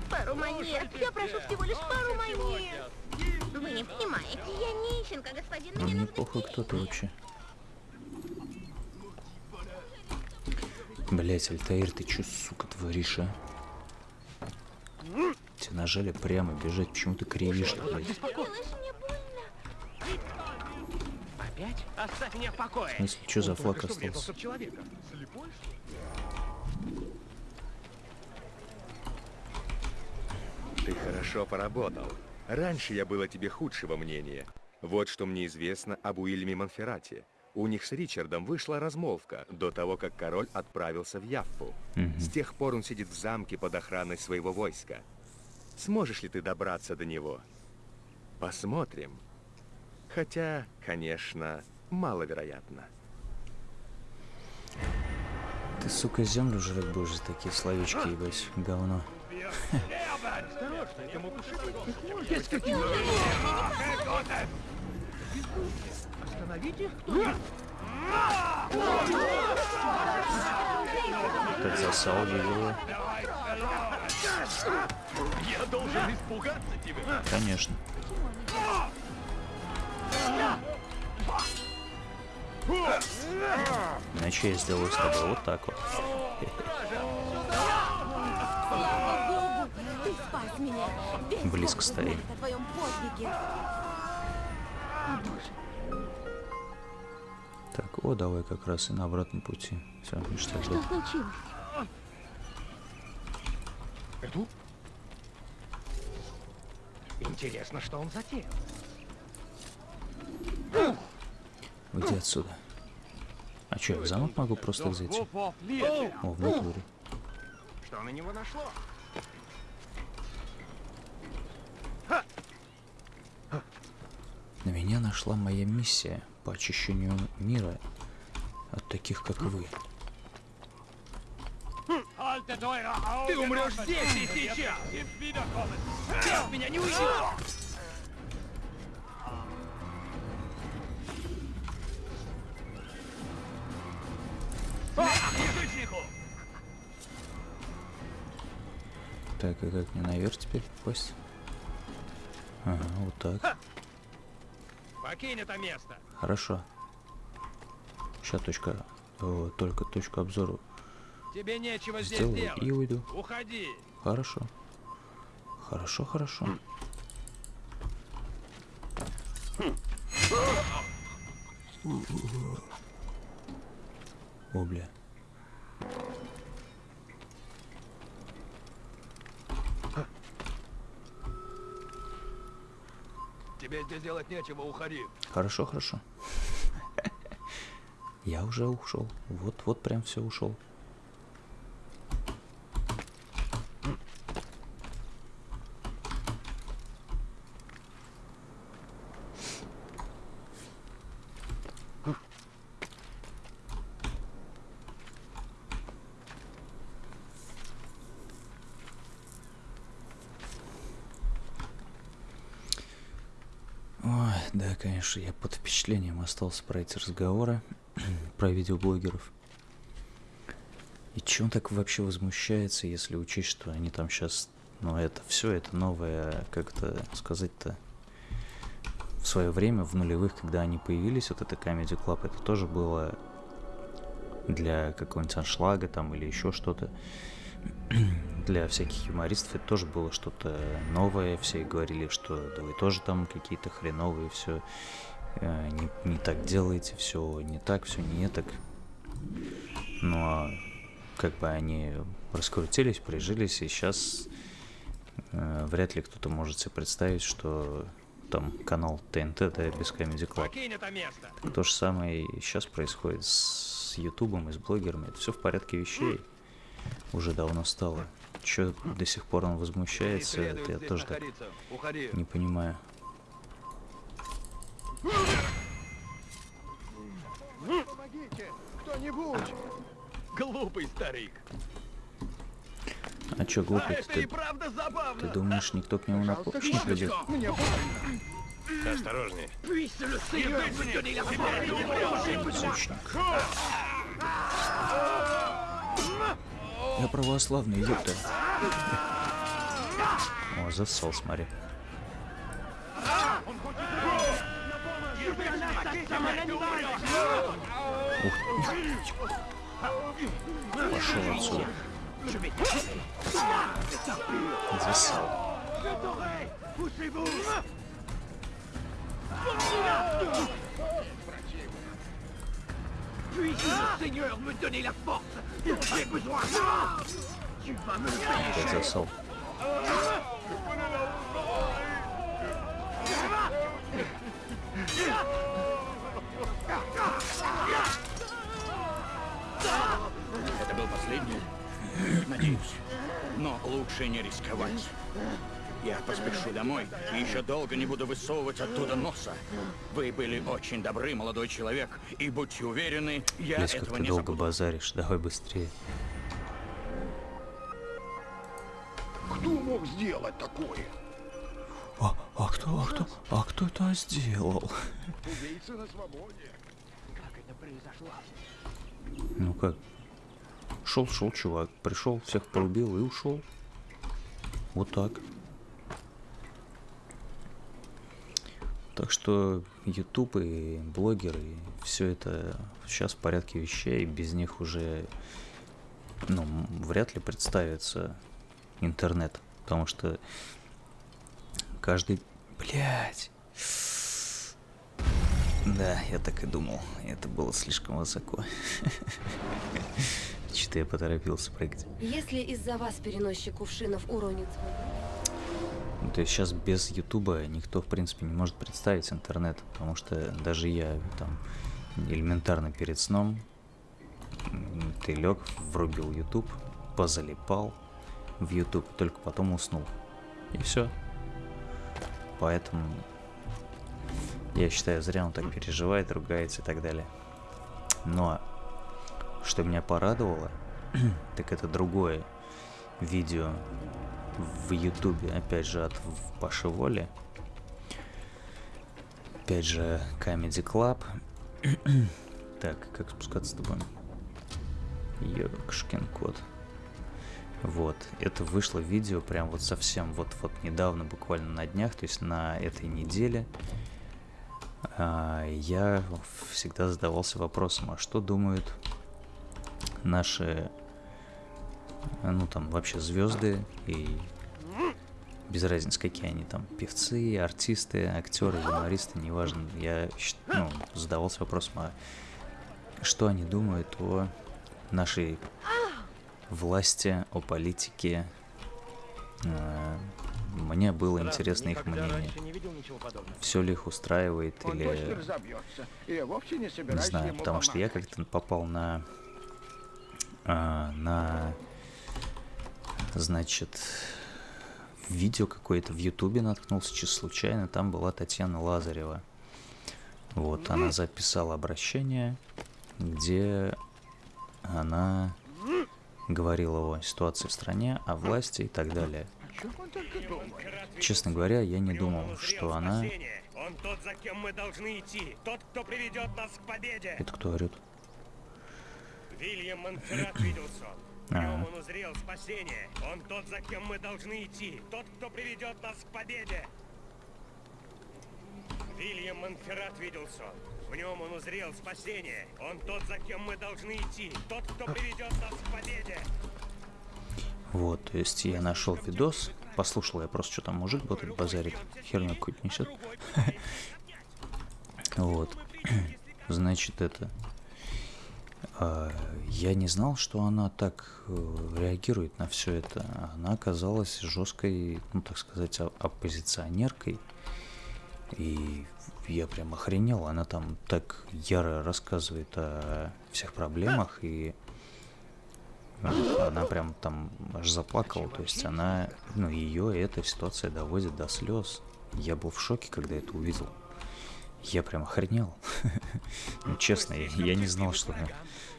Пару монет. Я прошу всего лишь пару монет. Вы не понимаете, я нищенка, господин. Мне мне похуй, кто ты вообще. Блять, Альтаир, ты чё, сука, творишь, а? Тебе нажали прямо бежать, почему ты кривишь, блядь? Делаешь мне больно. Опять? Оставь меня в покое. В смысле, что за Он флаг что врезался остался? что? Ты хорошо поработал. Раньше я был о тебе худшего мнения. Вот что мне известно об Уильяме Монферрате. У них с Ричардом вышла размолвка до того, как король отправился в Яффу. Мгм. С тех пор он сидит в замке под охраной своего войска. Сможешь ли ты добраться до него? Посмотрим. Хотя, конечно, маловероятно. Ты, сука, землю жрать будешь за такие словечки, ебать, говно. Осторожно, это мог ушибить. Я скотина. Остановите кто-нибудь. Как засал его. Я должен испугаться тебя. Конечно. Иначе я сделаю с тобой вот так вот. Слава Богу, ты спас меня. Весь Близко стоим. знает о твоем подвиге. О, Боже. Так, о, давай как раз и на обратном пути. Все, ништяк. Что случилось? Иду. Интересно, что он затеял. Уйди отсюда. А что, я в замок могу просто зайти? О, в натуре. Что на него нашло? На меня нашла моя миссия по очищению мира от таких, как вы. Ты умрешь здесь и сейчас! Ты от меня не уйдешь! Так, и как мне наверх теперь попасть? Ага, вот так. Покинь это место! Хорошо. Сейчас точка... о, только точку обзора Тебе нечего здесь сделаю делать. и уйду. Уходи! Хорошо. Хорошо, хорошо. О, бля. Тебе здесь делать нечего, уходи. Хорошо, хорошо. Я уже ушел. Вот, вот прям все ушел. Да, конечно, я под впечатлением остался про эти разговоры, про видеоблогеров. И чем так вообще возмущается, если учесть, что они там сейчас, ну это все, это новое, как это сказать-то, в свое время, в нулевых, когда они появились, вот это Comedy Club, это тоже было для какого-нибудь аншлага там или еще что-то. для всяких юмористов это тоже было что-то новое. Все говорили, что да вы тоже там какие-то хреновые, все не, не так делаете, все не так, все не так. Ну а как бы они раскрутились, прижились, и сейчас э, вряд ли кто-то может себе представить, что там канал ТНТ, да, без Comedy Club. Место! То же самое и сейчас происходит с Ютубом и с блогерами. Это все в порядке вещей. Уже давно стало. Че до сих пор он возмущается, это я тоже так не понимаю. Помогите! Кто-нибудь! Глупый старик. А чё А глупый это ты? Ты думаешь, никто к нему на помощь не придет? Осторожнее. Сучник. Я православный, ёпта. О, засол, смотри. Ух. Пошел отсюда. Засал. Puisse le Seigneur me donner la force dont j'ai besoin. Tu vas me le payer cher. Это был последний? Надеюсь. Но лучше не рисковать. Я поспешу домой и еще долго не буду высовывать оттуда носа. Вы были очень добры, молодой человек, и будьте уверены, я как этого ты не долго забуду. базаришь. Давай быстрее. Кто мог сделать такое? А, а кто, а кто, а кто это сделал? Убийца на свободе. Как это произошло? Ну как? Шел, шел чувак, пришел, всех порубил и ушел. Вот так. Так что YouTube и блогеры, все это сейчас в порядке вещей, без них уже, ну, вряд ли представится интернет, потому что каждый, блять, да, я так и думал, это было слишком высоко. Что-то я поторопился прыгать. Если из-за вас переносчик кувшинов уронит свой То есть сейчас без Ютуба никто, в принципе, не может представить интернет, потому что даже я там элементарно перед сном ты лег, врубил Ютуб, позалипал в Ютуб, только потом уснул. И все. Поэтому я считаю, зря он так переживает, ругается и так далее. Но что меня порадовало, так это другое. видео в Ютубе, опять же, от Паши Воли. Опять же, Comedy Club. так, как спускаться с тобой? Ёкшкин кот. Вот, это вышло видео прям вот совсем вот-вот недавно, буквально на днях, то есть на этой неделе. А, я всегда задавался вопросом, а что думают наши, ну там вообще звезды и без разницы, какие они там, певцы, артисты, актеры, юмористы, неважно. Я ну, задавался вопросом, а что они думают о нашей власти, о политике. Э, мне было интересно их мнение. Все ли их устраивает или... Не знаю, потому что я как-то попал на... А, на... Значит, видео какое-то в Ютубе наткнулся чисто случайно. Там была Татьяна Лазарева. Вот, она записала обращение, где она говорила о ситуации в стране, о власти и так далее. Честно говоря, я не думал, что она... Он тот, за кем мы должны идти. Тот, кто приведет нас к победе. Это кто орет? Вильям Монферрат видел сон. В нем он узрел спасение. Он тот, за кем мы должны идти. Тот, кто приведет нас к победе. Вильям Монферрат видел сон. В нем он узрел спасение. Он тот, за кем мы должны идти. Тот, кто приведет нас к победе. Вот, то есть я нашел видос, послушал я просто, что там мужик вот этот базарит, херню какую-то несет. Вот. Значит, это... А, я не знал, что она так э, реагирует на все это. Она оказалась жесткой, ну так сказать, оппозиционеркой. И я прям охренел. Она там так яро рассказывает о всех проблемах и она прям там аж заплакала, то есть она, ну, ее эта ситуация доводит до слез. Я был в шоке, когда это увидел. Я прям охренел. ну, честно, я, не знал, что,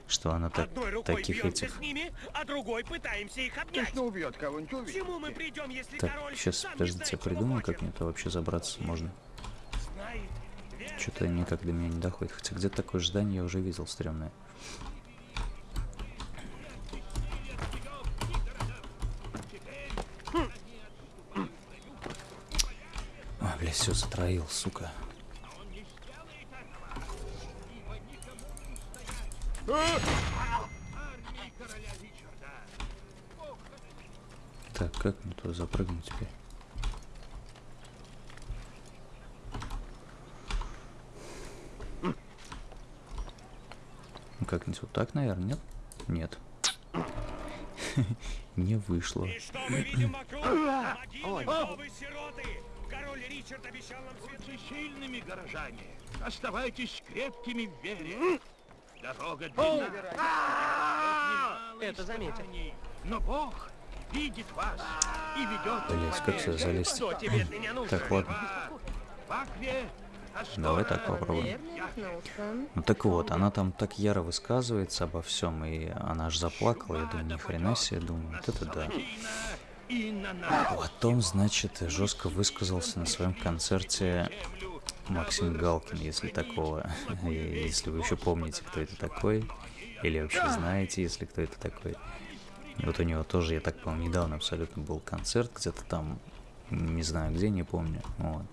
что она так, таких этих... Ними, а другой пытаемся их обнять. Точно убьет кого-нибудь, Чему мы придем, если Так, сейчас, подождите, я придумаю, как мне это вообще забраться можно. Что-то никак до меня не доходит. Хотя где-то такое здание я уже видел стрёмное. А, бля, все затроил, сука. Так, как мне туда запрыгнуть теперь? Ну, как-нибудь вот так, наверное, нет? Нет. Не вышло. И что мы видим вокруг? Могилы, вдовы, сироты. Король Ричард обещал нам Будьте сильными, горожане. Оставайтесь крепкими в вере. Дорога длинна. Это заметил. Но Бог видит вас и ведет Блять, как сюда залезть? Так, ладно. Давай так попробуем. Ну так вот, она там так яро высказывается обо всем, и она аж заплакала. Я думаю, ни хрена себе, думаю, вот это да. Потом, значит, жестко высказался на своем концерте Максим Галкин, если такого, если вы еще помните, кто это такой, или вообще знаете, если кто это такой. Вот у него тоже, я так понял, недавно абсолютно был концерт, где-то там, не знаю где, не помню. Вот.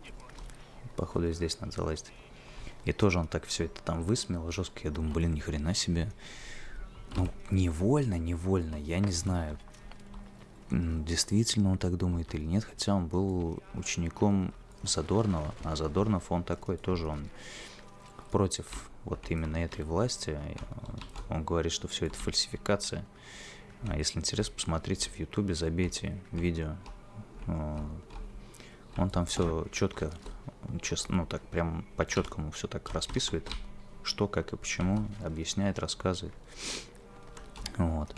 Походу здесь надо залазить. И тоже он так все это там высмеял жестко. Я думаю, блин, ни хрена себе. Ну, невольно, невольно, я не знаю, действительно он так думает или нет, хотя он был учеником Задорнова, а Задорнов он такой тоже, он против вот именно этой власти, он говорит, что все это фальсификация. А если интересно, посмотрите в ютубе, забейте видео, он там все четко, честно, ну так прям по четкому все так расписывает, что, как и почему, объясняет, рассказывает. Вот.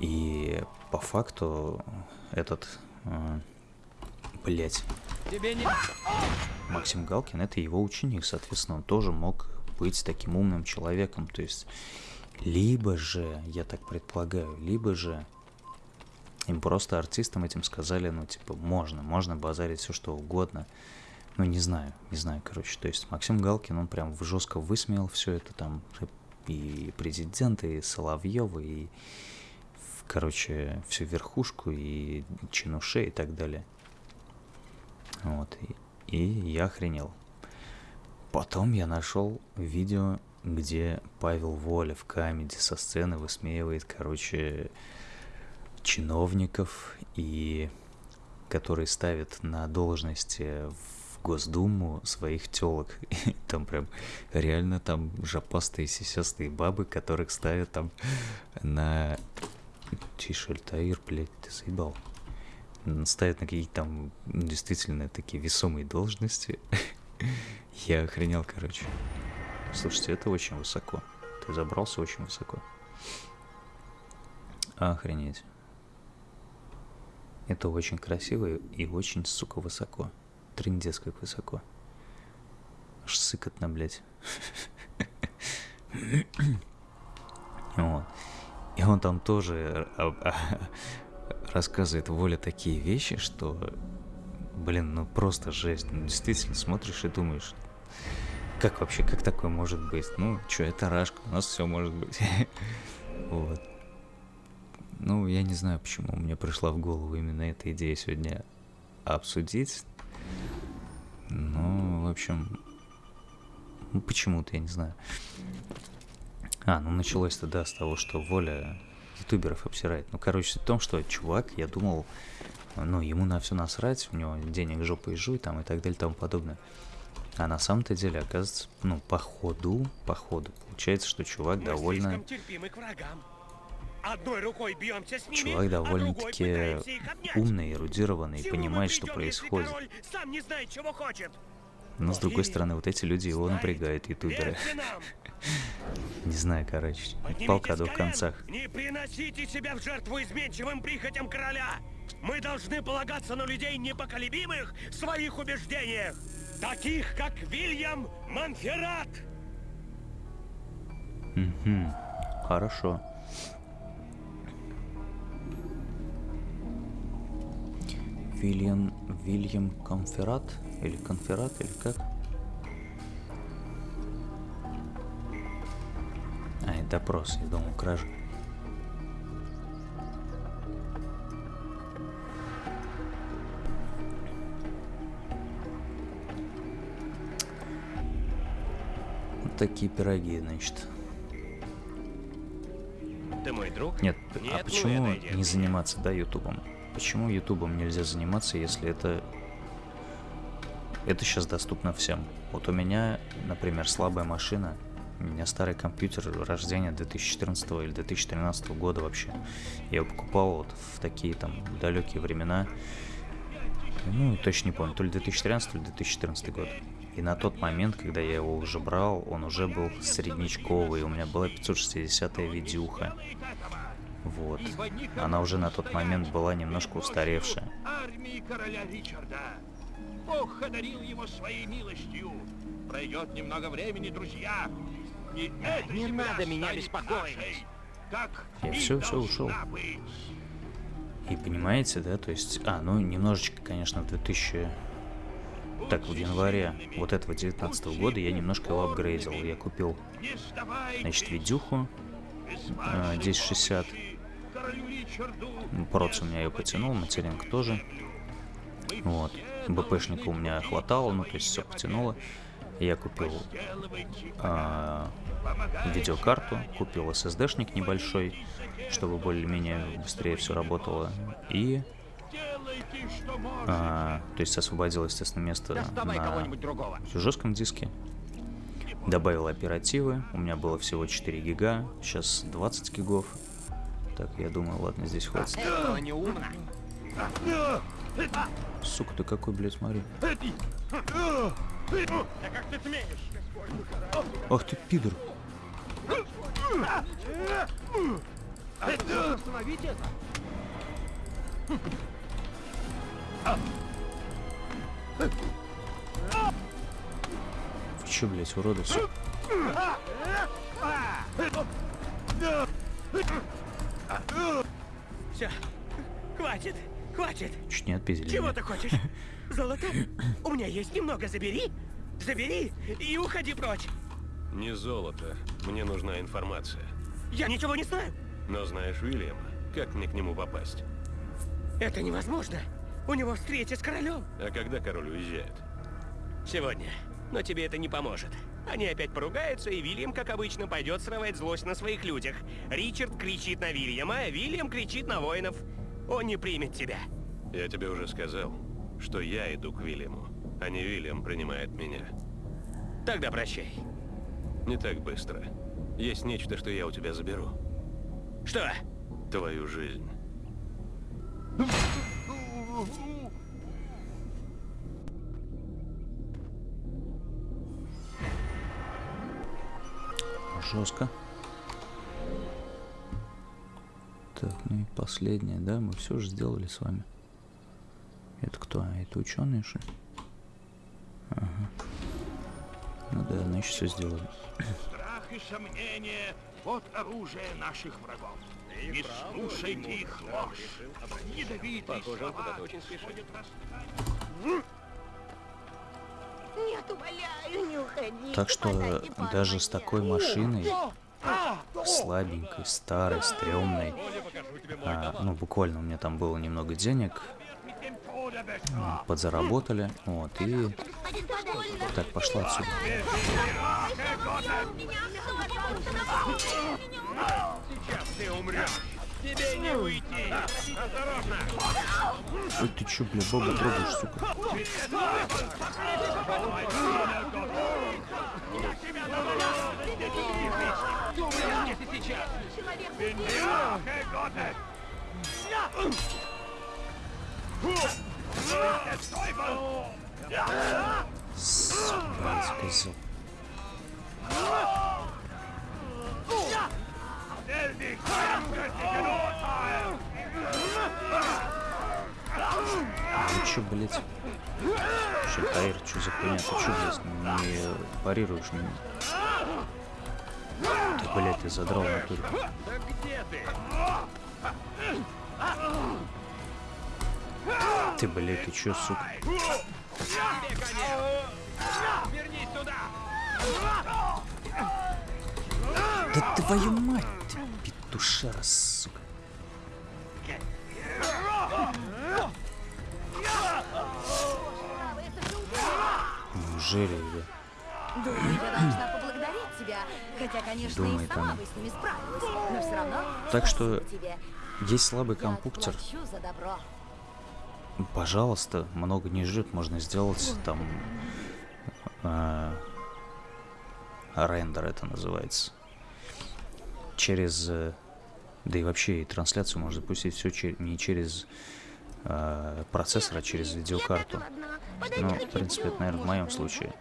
И по факту этот, э, блять, Максим Галкин, это его ученик, соответственно, он тоже мог быть таким умным человеком. То есть, либо же, я так предполагаю, либо же Им просто артистам этим сказали, ну, типа, можно, можно базарить все что угодно. Ну, не знаю, не знаю, короче. То есть Максим Галкин, он прям жестко высмеял все это там, и президента, и Соловьева, и, короче, всю верхушку, и чинушей и так далее. Вот, и, я охренел. Потом я нашел видео, где Павел Воля в камеди со сцены высмеивает, короче, чиновников и которые ставят на должности в Госдуму своих телок. Там прям реально там жопастые сисястые бабы, которых ставят там на... Тише, Альтаир, блядь, ты заебал. Ставят на какие-то там действительно такие весомые должности. Я охренел, короче. Слушайте, это очень высоко. Ты забрался очень высоко. Охренеть. Это очень красиво и очень, сука, высоко. Трындец как высоко. Аж сыкотно, блядь. Вот. И он там тоже рассказывает Воля такие вещи, что, блин, ну просто жесть. Ну, действительно смотришь и думаешь, как вообще, как такое может быть? Ну, что, это рашка, у нас все может быть. Вот. Ну, я не знаю, почему мне пришла в голову именно эта идея сегодня обсудить. Ну, в общем, ну, почему-то, я не знаю. А, ну началось-то, да, с того, что Воля ютуберов обсирает. Ну, короче, в том, что чувак, я думал, ну, ему на все насрать, у него денег жопа и жуй, там, и так далее, и тому подобное. А на самом-то деле, оказывается, ну, по ходу, по ходу, получается, что чувак Мы довольно... Одной рукой бьемся с ними, Чувак довольно-таки а умный, эрудированный, и понимает, что происходит. сам не знает, чего хочет. Но с другой стороны, вот эти люди его напрягают, ютуберы. Не знаю, короче, палка о двух концах. Не приносите себя в жертву изменчивым прихотям короля! Мы должны полагаться на людей непоколебимых в своих убеждениях, таких как Вильям Монферрат! Угу, хорошо. Вильям, Вильям Конферат? Или Конферат, или как? А, это допрос, я думал, кража. Вот такие пироги, значит. Ты мой друг? Нет, Нет а почему не заниматься, да, ютубом? Почему ютубом нельзя заниматься, если это... Это сейчас доступно всем. Вот у меня, например, слабая машина, у меня старый компьютер рождения 2014 или 2013 года вообще. Я его покупал вот в такие там далекие времена. Ну, точно не помню, то ли 2013, то ли 2014 год. И на тот момент, когда я его уже брал, он уже был среднечковый. У меня была 560-я видюха. Вот. Она уже на тот момент была немножко устаревшая. Армии короля Ричарда. Бог одарил его своей милостью. Пройдет немного времени, друзья. И эта Не надо меня беспокоить. как Я все, все ушел. быть. И понимаете, да, то есть, а, ну, немножечко, конечно, в 2000... Так, в январе вот этого 19 года я немножко его апгрейдил. Я купил, значит, видюху без э, вашей 1060. Проц у меня ее потянул, материнг тоже. Вот. БПшника у меня хватало, ну, то есть все потянуло. Я купил а, видеокарту, купил SSD-шник небольшой, чтобы более-менее быстрее все работало. И, а, то есть освободил, естественно, место Доставай на жестком диске. Добавил оперативы, у меня было всего 4 гига, сейчас 20 гигов. Так, я думаю, ладно, здесь хватит. Сука, ты какой, блядь, смотри. Ах ты, пидор. Вы чё, блядь, уроды, сука? Все. Хватит, хватит. Чуть не отпиздили. Чего меня. ты хочешь? Золото? У меня есть немного, забери. Забери и уходи прочь. Не золото. Мне нужна информация. Я ничего не знаю. Но знаешь Уильяма, как мне к нему попасть? Это невозможно. У него встреча с королем. А когда король уезжает? Сегодня. Но тебе это не поможет. Они опять поругаются, и Вильям, как обычно, пойдет срывать злость на своих людях. Ричард кричит на Вильяма, а Вильям кричит на воинов. Он не примет тебя. Я тебе уже сказал, что я иду к Вильяму, а не Вильям принимает меня. Тогда прощай. Не так быстро. Есть нечто, что я у тебя заберу. Что? Твою жизнь. Жестко. Так, ну и последнее, да, мы все же сделали с вами. Это кто? А, Это ученые, что ли? Ага. Ну да, значит все сделали. Страх и сомнение — вот оружие наших врагов. Не слушайте их ложь. Ядовитые Похоже, он слова куда-то очень спешит. Так что даже с такой машиной, слабенькой, старой, стрёмной, а, ну буквально у меня там было немного денег, а, подзаработали, вот, и так, пошла отсюда. Сейчас ты умрешь. Тебе не уйти. Осторожно. Ой, ты чё, бля, бабу трогаешь, сука? Сука, козел. Ну чё, блядь? Чё, Таир, чё за хуйня? Ты чё, блядь, не парируешь меня? Ты, блядь, ты задрал в натуре. Да где ты? Ты, блядь, ты чё, сука? Вернись сюда. Да твою мать, ты петушара, сука. Неужели, я? Думаю, я должна поблагодарить тебя. Хотя, конечно, Думает и сама она. бы с ними справилась. Но все равно... Так что тебе. есть слабый компьютер. добро. Пожалуйста, много не ждет, можно сделать там э, рендер это называется. Через, э, да и вообще и трансляцию можно запустить все не через э, процессор, а через видеокарту. Ну, в принципе, это, наверное, в моем случае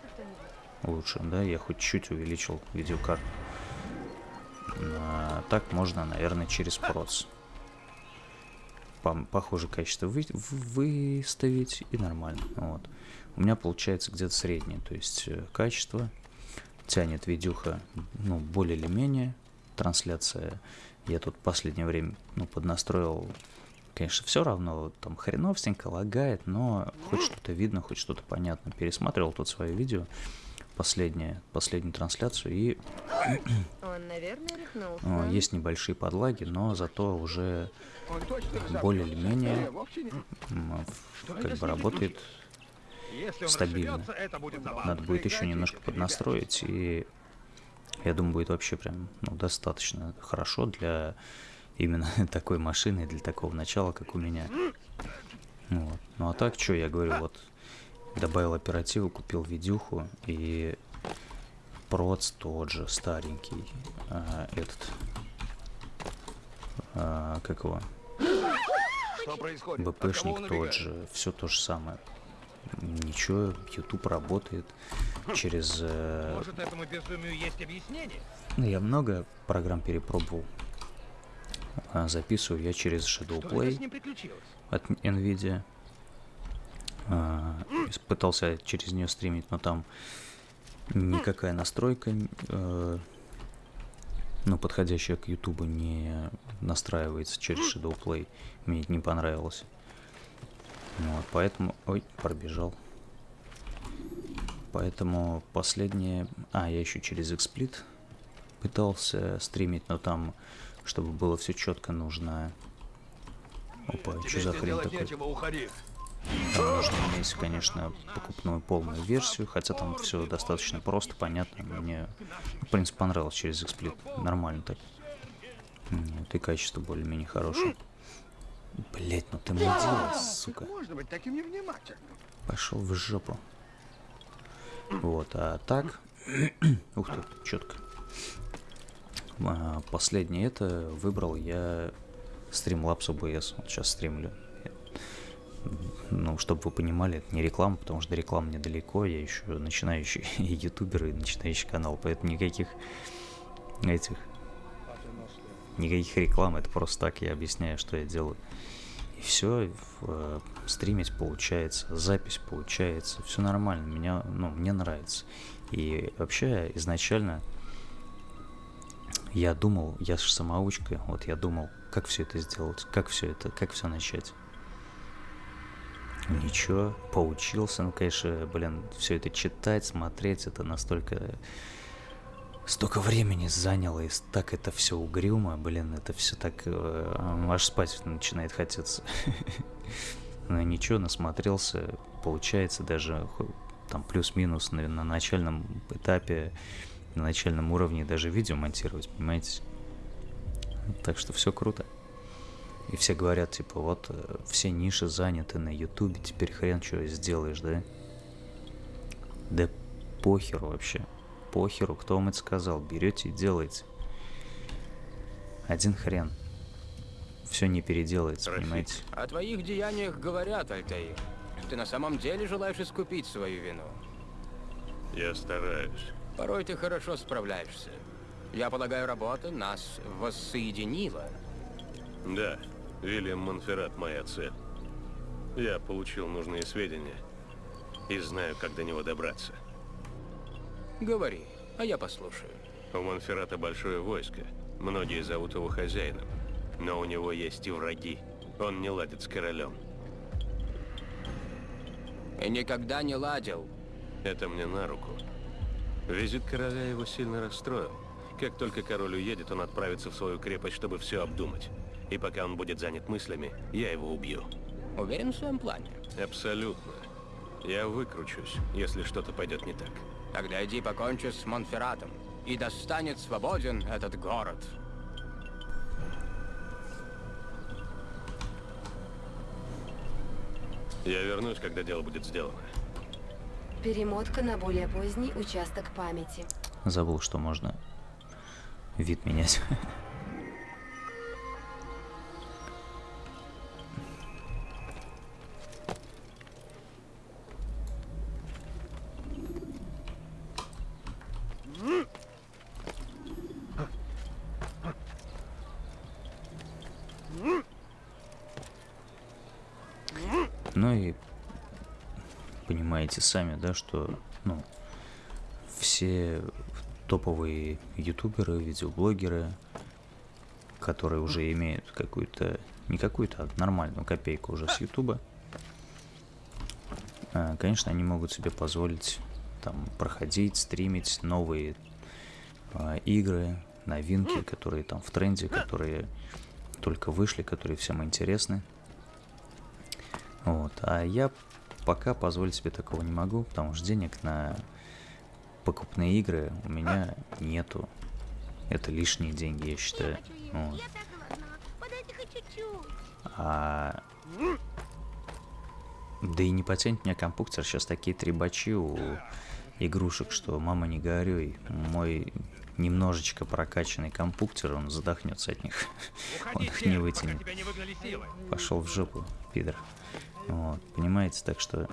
лучше, да, я хоть чуть увеличил видеокарту. А так можно, наверное, через проц. Пом- похоже качество вы- выставить и нормально. Вот. У меня получается где-то среднее, то есть э, качество тянет видюха, ну, более или менее. Трансляция я тут последнее время, ну, поднастроил, конечно, все равно, там хреновстенько лагает, но хоть что-то видно, хоть что-то понятно. Пересматривал тут свое видео, последнее, последнюю трансляцию, и Он, наверное, рехнулся. о, есть небольшие подлаги, но зато уже более или менее как бы работает стабильно. Надо будет еще немножко поднастроить, и я думаю, будет вообще прям ну, достаточно хорошо для именно такой машины, для такого начала, как у меня. Вот. Ну а так, что я говорю, вот добавил оперативу, купил видюху и проц тот же, старенький, а, этот, а, как его, БПшник тот же, все то же самое. Ничего, YouTube работает через... э, Может, этому безумию есть объяснение? ну, я много программ перепробовал. А, Записываю я через Shadow Что это с Play ним приключилось? от Nvidia. А, Пытался через нее стримить, но там никакая настройка э, ну, подходящая к Ютубу не настраивается через Shadow Play. Мне это не понравилось. Вот, поэтому... Ой, пробежал. Поэтому последнее... А, я еще через XSplit пытался стримить, но там, чтобы было все четко, нужно... Опа, что за хрень такой? Там нужно иметь, конечно, покупную полную версию, хотя там все достаточно просто, понятно. Мне, в принципе, понравилось через XSplit. Нормально так. Вот, и качество более-менее хорошее. Блять, ну ты мудила, сука. Можно быть таким невнимательным. Пошел в жопу. Вот, а так... Ух ты, четко. А, последнее это выбрал я Streamlabs OBS. Вот сейчас стримлю. Ну, чтобы вы понимали, это не реклама, потому что реклама недалеко. Я еще начинающий ютубер и начинающий канал, поэтому никаких этих никаких реклам, это просто так я объясняю, что я делаю. И все, э, стримить получается, запись получается, все нормально, меня, ну, мне нравится. И вообще изначально я думал, я же самоучка, вот я думал, как все это сделать, как все это, как все начать. Ничего, поучился, ну, конечно, блин, все это читать, смотреть, это настолько столько времени заняло, и так это все угрюмо, блин, это все так, э, аж спать начинает хотеться. Но ничего, насмотрелся, получается даже там плюс-минус на, на начальном этапе, на начальном уровне даже видео монтировать, понимаете? Так что все круто. И все говорят, типа, вот э, все ниши заняты на ютубе, теперь хрен что сделаешь, да? Да похеру вообще похеру, кто вам это сказал. Берете и делаете. Один хрен. Все не переделается, Рафик. понимаете? О твоих деяниях говорят, Альтаир. Ты на самом деле желаешь искупить свою вину? Я стараюсь. Порой ты хорошо справляешься. Я полагаю, работа нас воссоединила. Да, Вильям Монферрат моя цель. Я получил нужные сведения и знаю, как до него добраться. Говори, а я послушаю. У Монферрата большое войско. Многие зовут его хозяином. Но у него есть и враги. Он не ладит с королем. И никогда не ладил. Это мне на руку. Визит короля его сильно расстроил. Как только король уедет, он отправится в свою крепость, чтобы все обдумать. И пока он будет занят мыслями, я его убью. Уверен в своем плане? Абсолютно. Я выкручусь, если что-то пойдет не так. Тогда иди покончи с Монферратом, и достанет свободен этот город. Я вернусь, когда дело будет сделано. Перемотка на более поздний участок памяти. Забыл, что можно вид менять. Ну и понимаете сами, да, что ну, все топовые ютуберы, видеоблогеры, которые уже имеют какую-то, не какую-то, а нормальную копейку уже с ютуба, а, конечно, они могут себе позволить там проходить, стримить новые э, игры, новинки, которые там в тренде, которые только вышли, которые всем интересны. Вот. А я пока позволить себе такого не могу, потому что денег на покупные игры у меня нету. Это лишние деньги, я считаю. Вот. А... Да и не потянет меня компьютер. Сейчас такие требачи у игрушек, что мама не горюй. Мой немножечко прокачанный компьютер, он задохнется от них. он их не вытянет. Пошел в жопу, пидор. Вот, понимаете, так что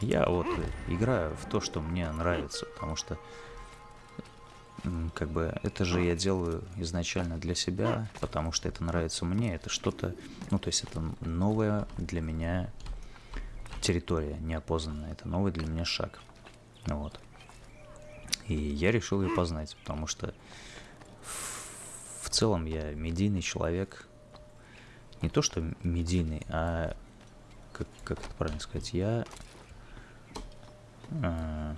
я вот играю в то, что мне нравится, потому что как бы это же я делаю изначально для себя, потому что это нравится мне, это что-то, ну то есть это новая для меня территория неопознанная, это новый для меня шаг, вот. И я решил ее познать, потому что в целом я медийный человек. Не то, что медийный, а как, как это правильно сказать, я э,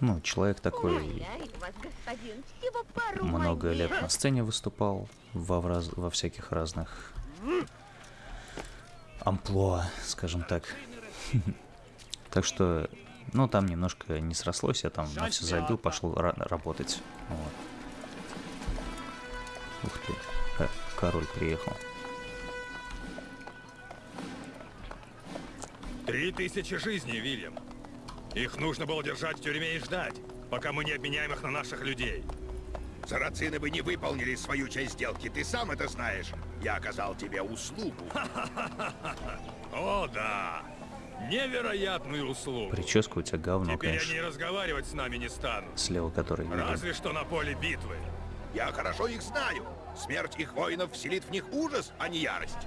ну, человек такой много лет на сцене выступал во, во всяких разных амплуа, скажем так. Так что, ну, там немножко не срослось, я там на все забил, пошел ра- работать. Ух ты, король приехал. Три тысячи жизней, Вильям. Их нужно было держать в тюрьме и ждать, пока мы не обменяем их на наших людей. Сарацины бы не выполнили свою часть сделки, ты сам это знаешь. Я оказал тебе услугу. О, да. Невероятную услугу. Прическа у тебя говно, Теперь они конечно, разговаривать с нами не станут. слева который виден. Разве что на поле битвы. Я хорошо их знаю. Смерть их воинов вселит в них ужас, а не ярость.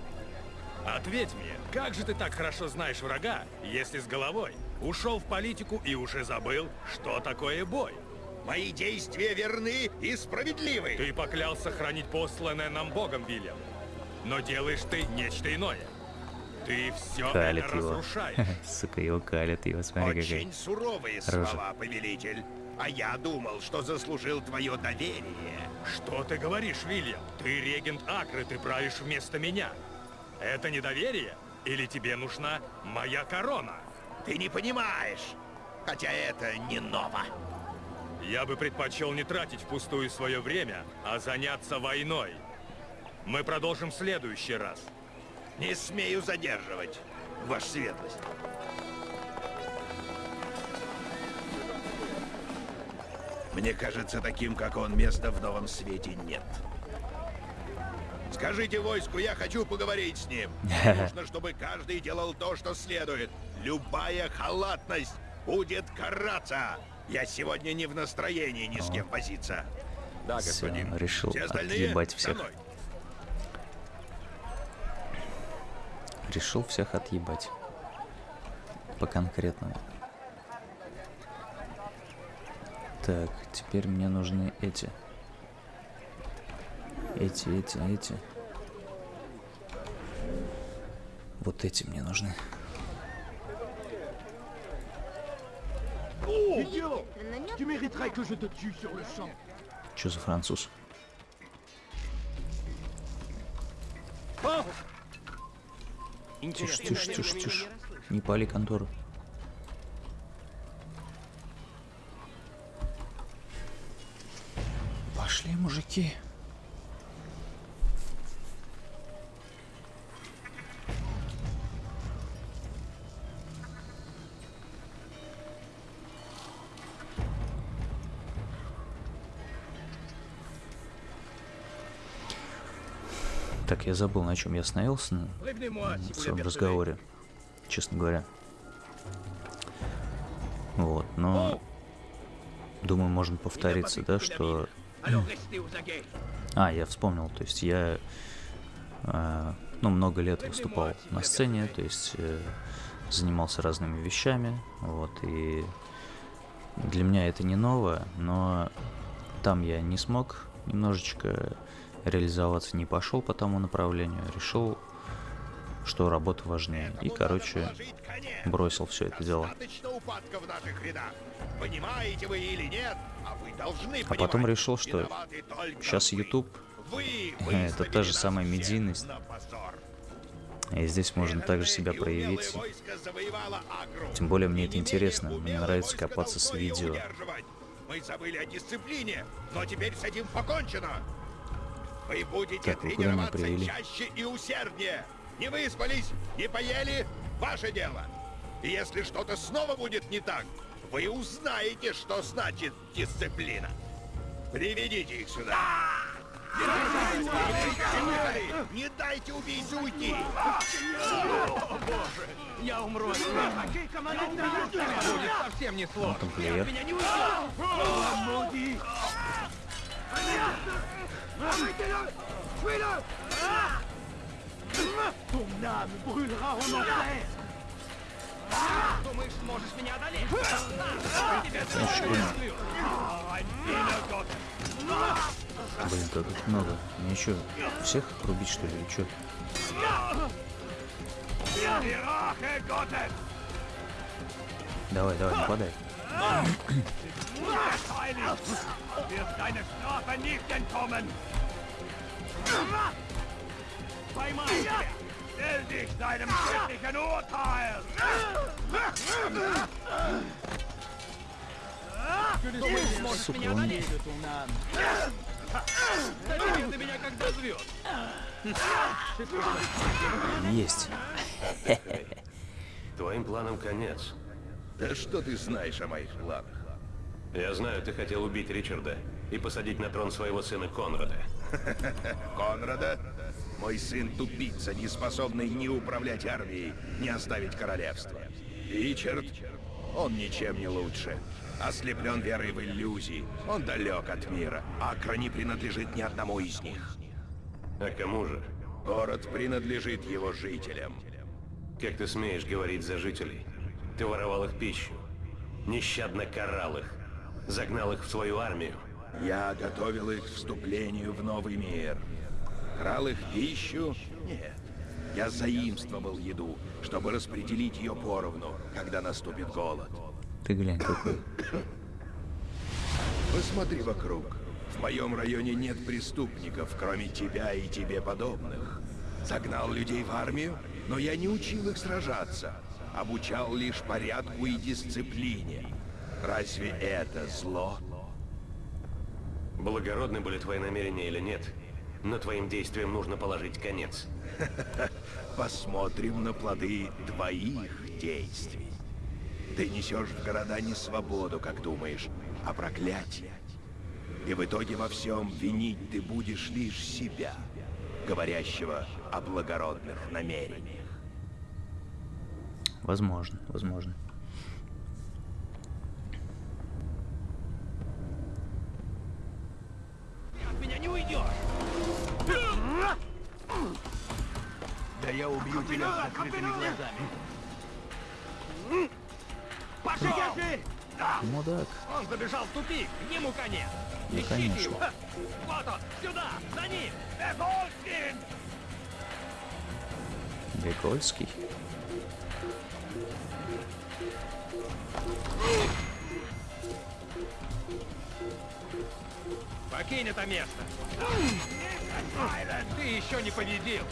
Ответь мне, как же ты так хорошо знаешь врага, если с головой ушел в политику и уже забыл, что такое бой? Мои действия верны и справедливы. Ты поклялся хранить посланное нам Богом, Вильям. Но делаешь ты нечто иное. Ты все Калит это его. разрушаешь. Сука, его калит его, смотри какая. Очень суровые рожа. слова, повелитель. А я думал, что заслужил твое доверие. Что ты говоришь, Вильям? Ты регент Акры, ты правишь вместо меня. Это недоверие? Или тебе нужна моя корона? Ты не понимаешь. Хотя это не ново. Я бы предпочел не тратить впустую свое время, а заняться войной. Мы продолжим в следующий раз. Не смею задерживать, ваша светлость. Мне кажется, таким, как он, места в новом свете нет. Скажите войску, я хочу поговорить с ним. Нужно, чтобы каждый делал то, что следует. Любая халатность будет караться. Я сегодня не в настроении ни с кем возиться. Да, господин. решил Все отъебать всех. Решил всех отъебать. По конкретному. Так, теперь мне нужны эти. Эти, эти, эти. Вот эти мне нужны. Tu mériterais que je te tue sur le champ. Что за француз? Тише, тише, тише, тише. Не пали контору. Пошли, мужики. Так, я забыл, на чем я остановился в своем разговоре, честно говоря. Вот, но думаю, можно повториться, да, что... А, я вспомнил, то есть я, э, ну, много лет выступал на сцене, то есть э, занимался разными вещами, вот, и для меня это не ново, но там я не смог немножечко реализоваться, не пошел по тому направлению, решил, что работа важнее, и, короче, бросил все это дело. А вы должны А потом решил, что сейчас. YouTube это та же самая медийность, и здесь можно также себя проявить. Тем более мне это интересно, мне нравится копаться с видео. Мы забыли о дисциплине, но теперь с этим покончено. Вы будете Так, вы куда меня тренироваться привели? чаще и усерднее. Не выспались, не поели, ваше дело. И если что-то снова будет не так, вы узнаете, что значит дисциплина. Приведите их сюда. Не дайте убийце уйти! О, боже! Я умру от страха. Будет совсем не сложно. Меня не уйдет! Ton âme brûlera en enfer! Думаешь, сможешь меня одолеть? Блин, как их много. Мне что, всех рубить что ли, или что? Давай, давай, нападай. Wird deine Strafe nicht entkommen! Zweimal! Stell dich deinem schrecklichen Urteil! Сука, он... Ты меня когда звезд! Есть. Твоим планам конец. Да что ты знаешь о моих планах? Я знаю, ты хотел убить Ричарда и посадить на трон своего сына Конрада. Конрада? Мой сын тупица, не способный ни управлять армией, ни оставить королевство. Ричард? Он ничем не лучше. Ослеплен верой в иллюзии. Он далек от мира. Акра не принадлежит ни одному из них. А кому же? Город принадлежит его жителям. Как ты смеешь говорить за жителей? Ты воровал их пищу, нещадно карал их, загнал их в свою армию. Я готовил их к вступлению в новый мир. Крал их пищу? Нет. Я заимствовал еду, чтобы распределить ее поровну, когда наступит голод. Ты глянь какой. Посмотри вокруг. В моем районе нет преступников, кроме тебя и тебе подобных. Загнал людей в армию, но я не учил их сражаться. Обучал лишь порядку и дисциплине. Разве это зло? Благородны были твои намерения или нет, но твоим действиям нужно положить конец. Посмотрим на плоды твоих действий. Ты несешь в города не свободу, как думаешь, а проклятие. И в итоге во всем винить ты будешь лишь себя, говорящего о благородных намерениях. Возможно, возможно. От меня не уйдешь! Да я убью тебя с закрытыми глазами. Пошел! Мудак. Он забежал в тупик, ему конец! Ну, Ищите конечно. его! Вот он, сюда, за ним! Эфольскин! Бекольский. Покинь это место! Ты еще не победил!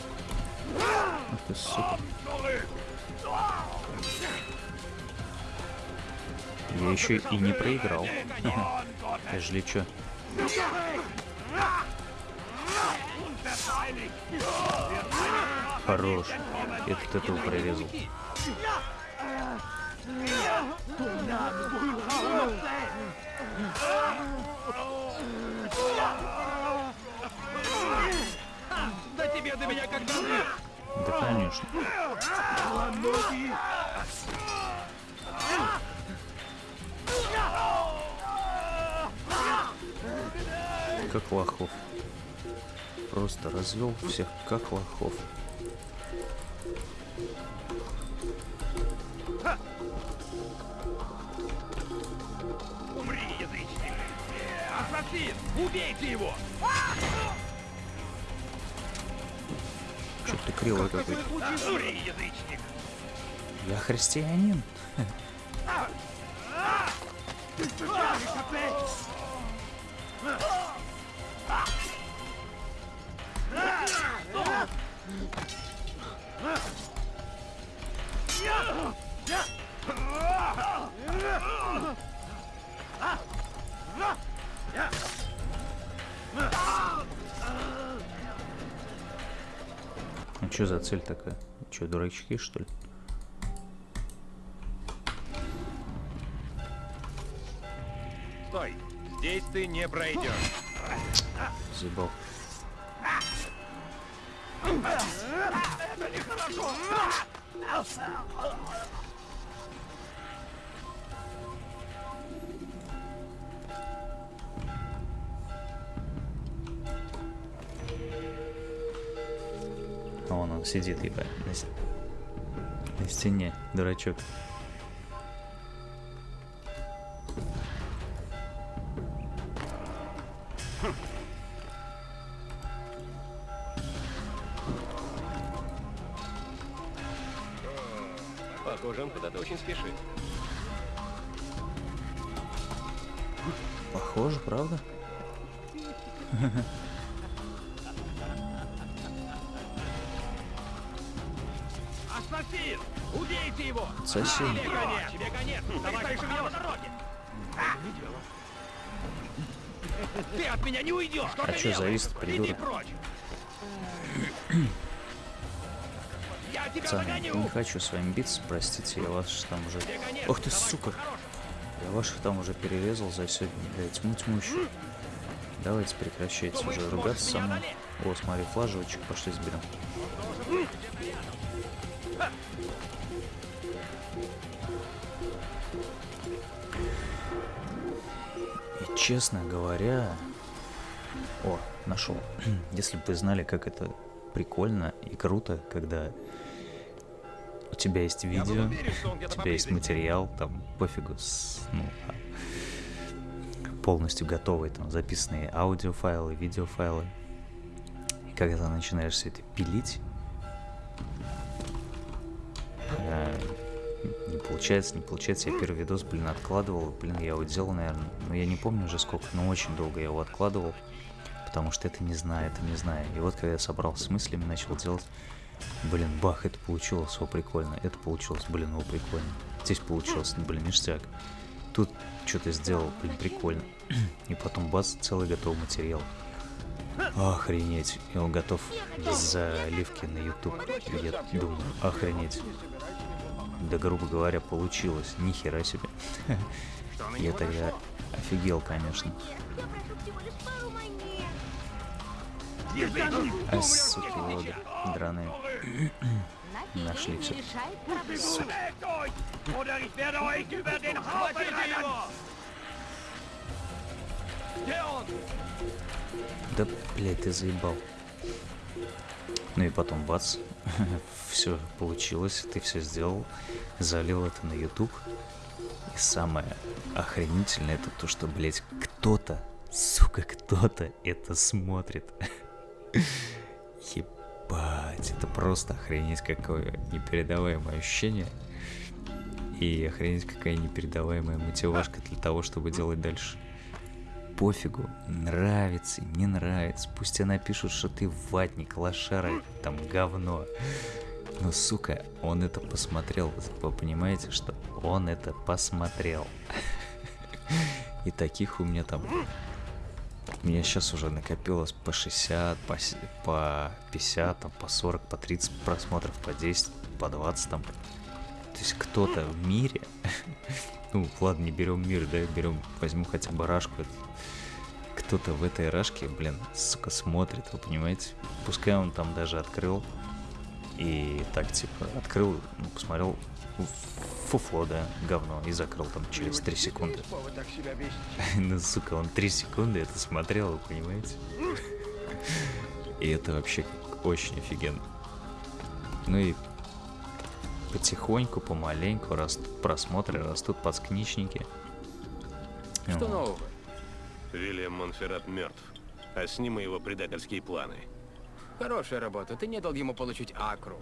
Я еще и не проиграл. Ежели чё. Хорош. Этот этого прорезал. Да тебе до меня когда! Да конечно. Как лохов. Просто развел всех как лохов. Убейте его! Чё ты кривой какой-то. Я христианин. А что за цель такая? Че, дурачки, что ли? Стой! Здесь ты не пройдешь. Заебал. Это нехорошо! Сидит, ебать, на, на стене, дурачок. Иди придурок? Пацаны, не хочу с вами биться, простите, я вас там уже... Ох ты, сука! Я ваших там уже перерезал за сегодня, блядь, тьму тьмущую. Давайте прекращайте уже ругаться со мной. О, смотри, флажочек, пошли сберем. И честно говоря... О, нашел. Если бы вы знали, как это прикольно и круто, когда у тебя есть видео, у тебя есть материал, там пофигу, с, ну, а, полностью готовые, там записанные аудиофайлы, видеофайлы. И когда начинаешь все это пилить, э, не получается, не получается. Я первый видос, блин, откладывал. Блин, я его делал, наверное, ну я не помню уже сколько, но очень долго я его откладывал. Потому что это не знаю, это не знаю. И вот когда я собрался с мыслями, начал делать, блин, бах, это получилось, о, прикольно. Это получилось, блин, о, прикольно. Здесь получилось, блин, ништяк. Тут что-то сделал, блин, прикольно. И потом бац, целый готовый материал. Охренеть. И он готов к заливке на YouTube. Я думаю, охренеть. Да, грубо говоря, получилось. Ни хера себе. Я тогда офигел, конечно. А, суки, воды. Драные. Нашли все. Суки. Да, блядь, ты заебал. Ну и потом бац, все получилось, ты все сделал, залил это на YouTube. И самое охренительное это то, что, блядь, кто-то, сука, кто-то это смотрит. Ебать, это просто охренеть какое непередаваемое ощущение. И охренеть какая непередаваемая мотивашка для того, чтобы делать дальше пофигу, нравится, не нравится. Пусть тебе напишут, что ты ватник, лошара, там говно. Но, сука, он это посмотрел. Вы понимаете, что он это посмотрел. И таких у меня там... У меня сейчас уже накопилось по 60, по, по 50, там, по 40, по 30 просмотров, по 10, по 20 там. То есть кто-то в мире ну, ладно, не берем мир, да, берем, возьму хотя бы рашку. Кто-то в этой рашке, блин, сука, смотрит, вы понимаете? Пускай он там даже открыл и так, типа, открыл, ну, посмотрел фуфло, да, говно, и закрыл там через 3 секунды. Ну, сука, он 3 секунды это смотрел, вы понимаете? И это вообще очень офигенно. Ну и потихоньку, помаленьку растут просмотры, растут подскничники. Что Вот. нового? Вильям Монферрат мертв, а с ним и его предательские планы. Хорошая работа. Ты не дал ему получить акру.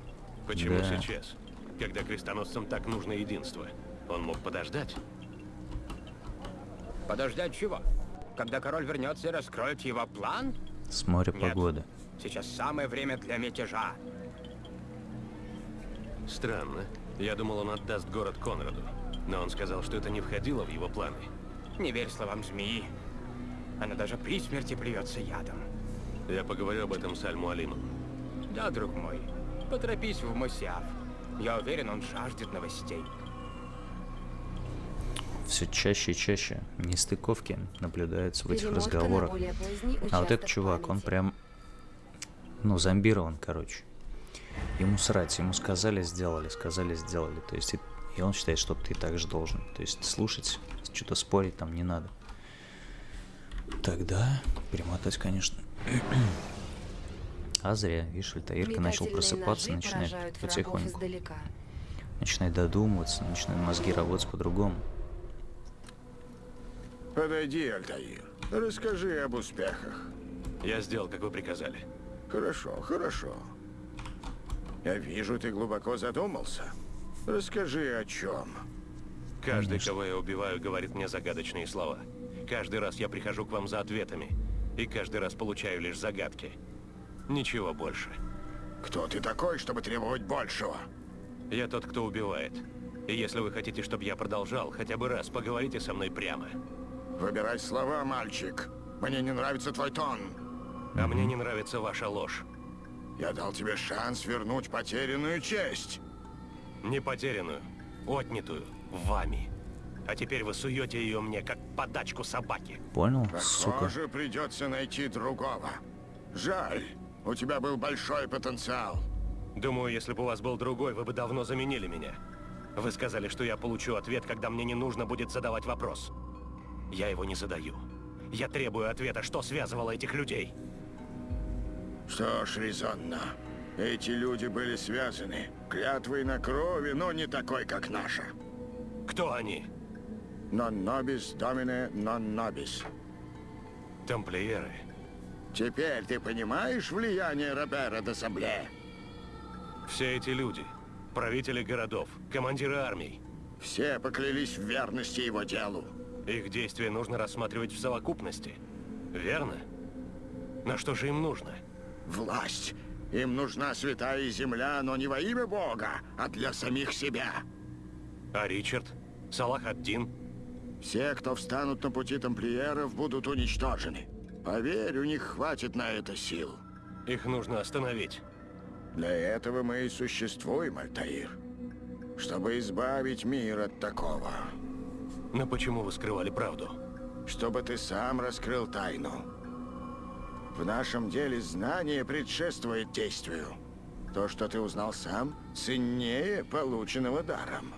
Почему Да. сейчас? Когда крестоносцам так нужно единство. Он мог подождать. Подождать чего? Когда король вернется и раскроет его план? С моря Нет. погода. Сейчас самое время для мятежа. Странно. Я думал, он отдаст город Конраду. Но он сказал, что это не входило в его планы. Не верь словам змеи. Она даже при смерти плюется ядом. Я поговорю об этом с Аль-Муалимом. Да, друг мой. Поторопись в Мусиаф. Я уверен, он жаждет новостей. Все чаще и чаще нестыковки наблюдаются в этих Перемотка разговорах. А вот этот чувак, он памяти. прям, ну, зомбирован, короче. Ему срать, ему сказали, сделали, сказали, сделали. То есть, и, и он считает, что ты так же должен. То есть, слушать, что-то спорить там не надо. Тогда перемотать, конечно. А зря, видишь, Альтаирка начал просыпаться, начинает потихоньку. Начинает додумываться, начинают мозги работать по-другому. Подойди, Альтаир. Расскажи об успехах. Я сделал, как вы приказали. Хорошо, хорошо. Я вижу, ты глубоко задумался. Расскажи о чем. Каждый, кого я убиваю, говорит мне загадочные слова. Каждый раз я прихожу к вам за ответами. И каждый раз получаю лишь загадки. Ничего больше. Кто ты такой, чтобы требовать большего? Я тот, кто убивает. И если вы хотите, чтобы я продолжал, хотя бы раз поговорите со мной прямо. Выбирай слова, мальчик. Мне не нравится твой тон. А мне не нравится ваша ложь. Я дал тебе шанс вернуть потерянную честь. Не потерянную, отнятую вами. А теперь вы суете ее мне, как подачку собаки. Понял, сука. Похоже, придется найти другого. Жаль, у тебя был большой потенциал. Думаю, если бы у вас был другой, вы бы давно заменили меня. Вы сказали, что я получу ответ, когда мне не нужно будет задавать вопрос. Я его не задаю. Я требую ответа, что связывало этих людей. Что ж, резонно. Эти люди были связаны. Клятвой на крови, но не такой, как наша. Кто они? Non nobis domine non nobis. Тамплиеры. Теперь ты понимаешь влияние Робера де Сабле? Все эти люди, правители городов, командиры армий. Все поклялись в верности его делу. Их действия нужно рассматривать в совокупности. Верно? На что же им нужно? Власть. Им нужна святая земля, но не во имя Бога, а для самих себя. А Ричард? Салах ад-Дин? Все, кто встанут на пути тамплиеров, будут уничтожены. Поверь, у них хватит на это сил. Их нужно остановить. Для этого мы и существуем, Альтаир. Чтобы избавить мир от такого. Но почему вы скрывали правду? Чтобы ты сам раскрыл тайну. В нашем деле знание предшествует действию. То, что ты узнал сам, ценнее полученного даром.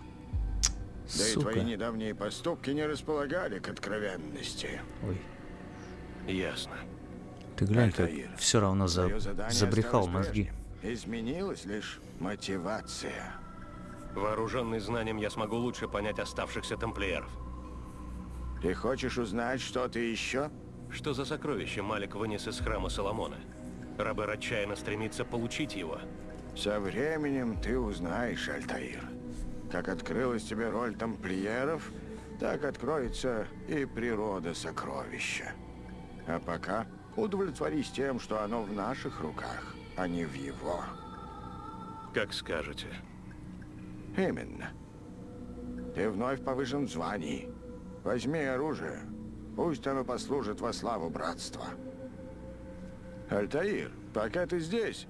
Да и Сука. твои недавние поступки не располагали к откровенности. Ой. Ясно. Ты глянь, как Альтаир, все равно за... Забрехал мозги. Изменилась лишь мотивация. Вооруженный знанием, я смогу лучше понять оставшихся тамплиеров. Ты хочешь узнать что-то еще? Что за сокровище Малик вынес из храма Соломона? Робер отчаянно стремится получить его. Со временем ты узнаешь, Альтаир. Как открылась тебе роль тамплиеров, так откроется и природа сокровища. А пока удовлетворись тем, что оно в наших руках, а не в его. Как скажете. Именно. Ты вновь повышен в звании. Возьми оружие. Пусть оно послужит во славу братства. Альтаир, пока ты здесь,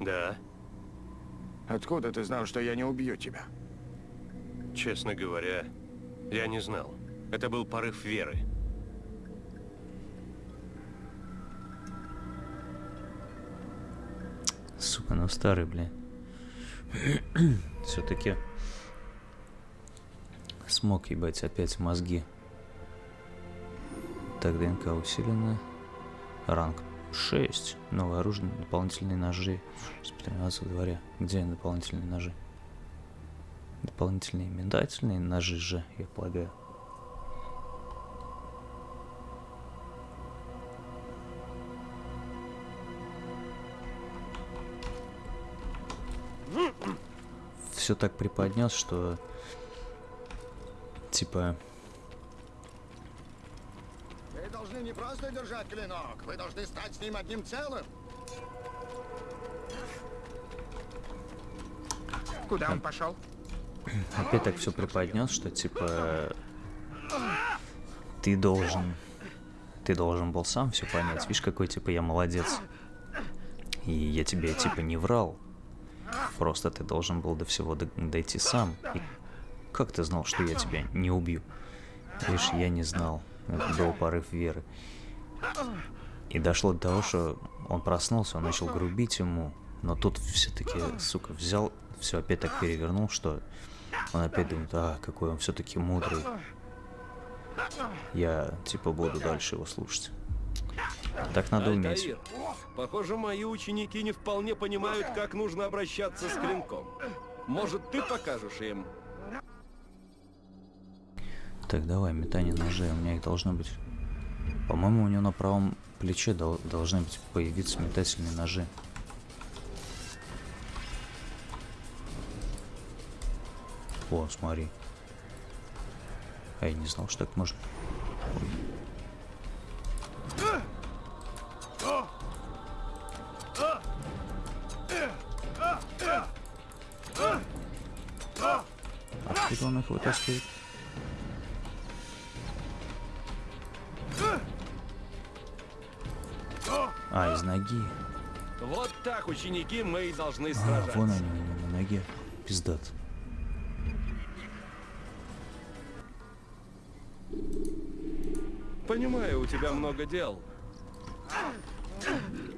Да, откуда ты знал, что я не убью тебя? честно говоря, я не знал. Это был порыв веры. Сука, ну старый, бля. Все-таки смог ебать опять мозги. Так, ДНК усилена. Ранг 6. Новое оружие, дополнительные ножи. Спецификация в дворе. Где дополнительные ножи? Дополнительные метательные ножи же, я полагаю. Все так приподнес, что типа Вы должны не просто держать клинок, вы должны стать с ним одним целым. Куда он пошел? опять так все преподнес, что типа ты должен, ты должен был сам все понять. Видишь, какой типа я молодец. И я тебе типа не врал. Просто ты должен был до всего дойти сам. И как ты знал, что я тебя не убью? Видишь, я не знал. Это был порыв веры. И дошло до того, что он проснулся, он начал грубить ему. Но тут все-таки, сука, взял, все опять так перевернул, что он опять думает, а, какой он все-таки мудрый. Я, типа, буду дальше его слушать. Так надо уметь. Альтаир, похоже, мои ученики не вполне понимают, как нужно обращаться с клинком. Может, ты покажешь им? Так, давай, метание ножей. У меня их должно быть... По-моему, у него на правом плече дол- должны быть появиться метательные ножи. О, смотри. А я не знал, что так можно. Откуда их вытаскивает? А, из ноги. Вот так, ученики, мы и должны А, сражаться. вон они у него на ноге. Пиздат. Понимаю, у тебя много дел.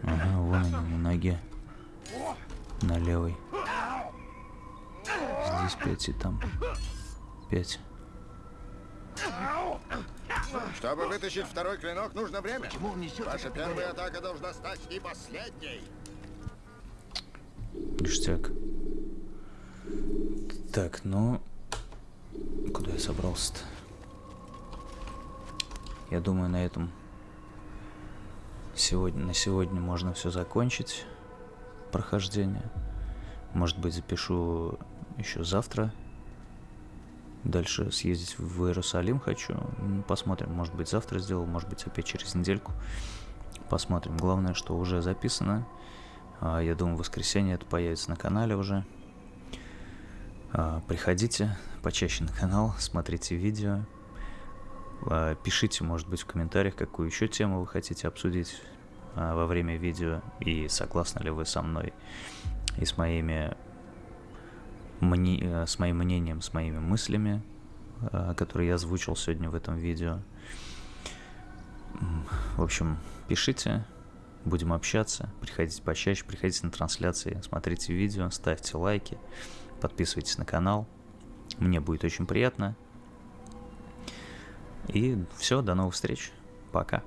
Ага, вон они на ноге. На левой. Здесь пять и там пять. Чтобы вытащить второй клинок, нужно время. Ваша первая атака должна стать и последней. Ништяк. Так, ну... Куда я собрался-то? Я думаю, на этом сегодня, на сегодня можно все закончить. Прохождение. Может быть, запишу еще завтра. Дальше съездить в Иерусалим хочу. Посмотрим. Может быть, завтра сделал, может быть, опять через недельку. Посмотрим. Главное, что уже записано. А, Я думаю, в воскресенье это появится на канале уже. А, Приходите почаще на канал, смотрите видео. А, Пишите, может быть, в комментариях, какую еще тему вы хотите обсудить во время видео. И согласны ли вы со мной и с моими мни- э, с моим мнением, с моими мыслями, а, которые я озвучил сегодня в этом видео. В общем, пишите, будем общаться, приходите почаще, приходите на трансляции, смотрите видео, ставьте лайки, подписывайтесь на канал. Мне будет очень приятно. И все, до новых встреч. Пока.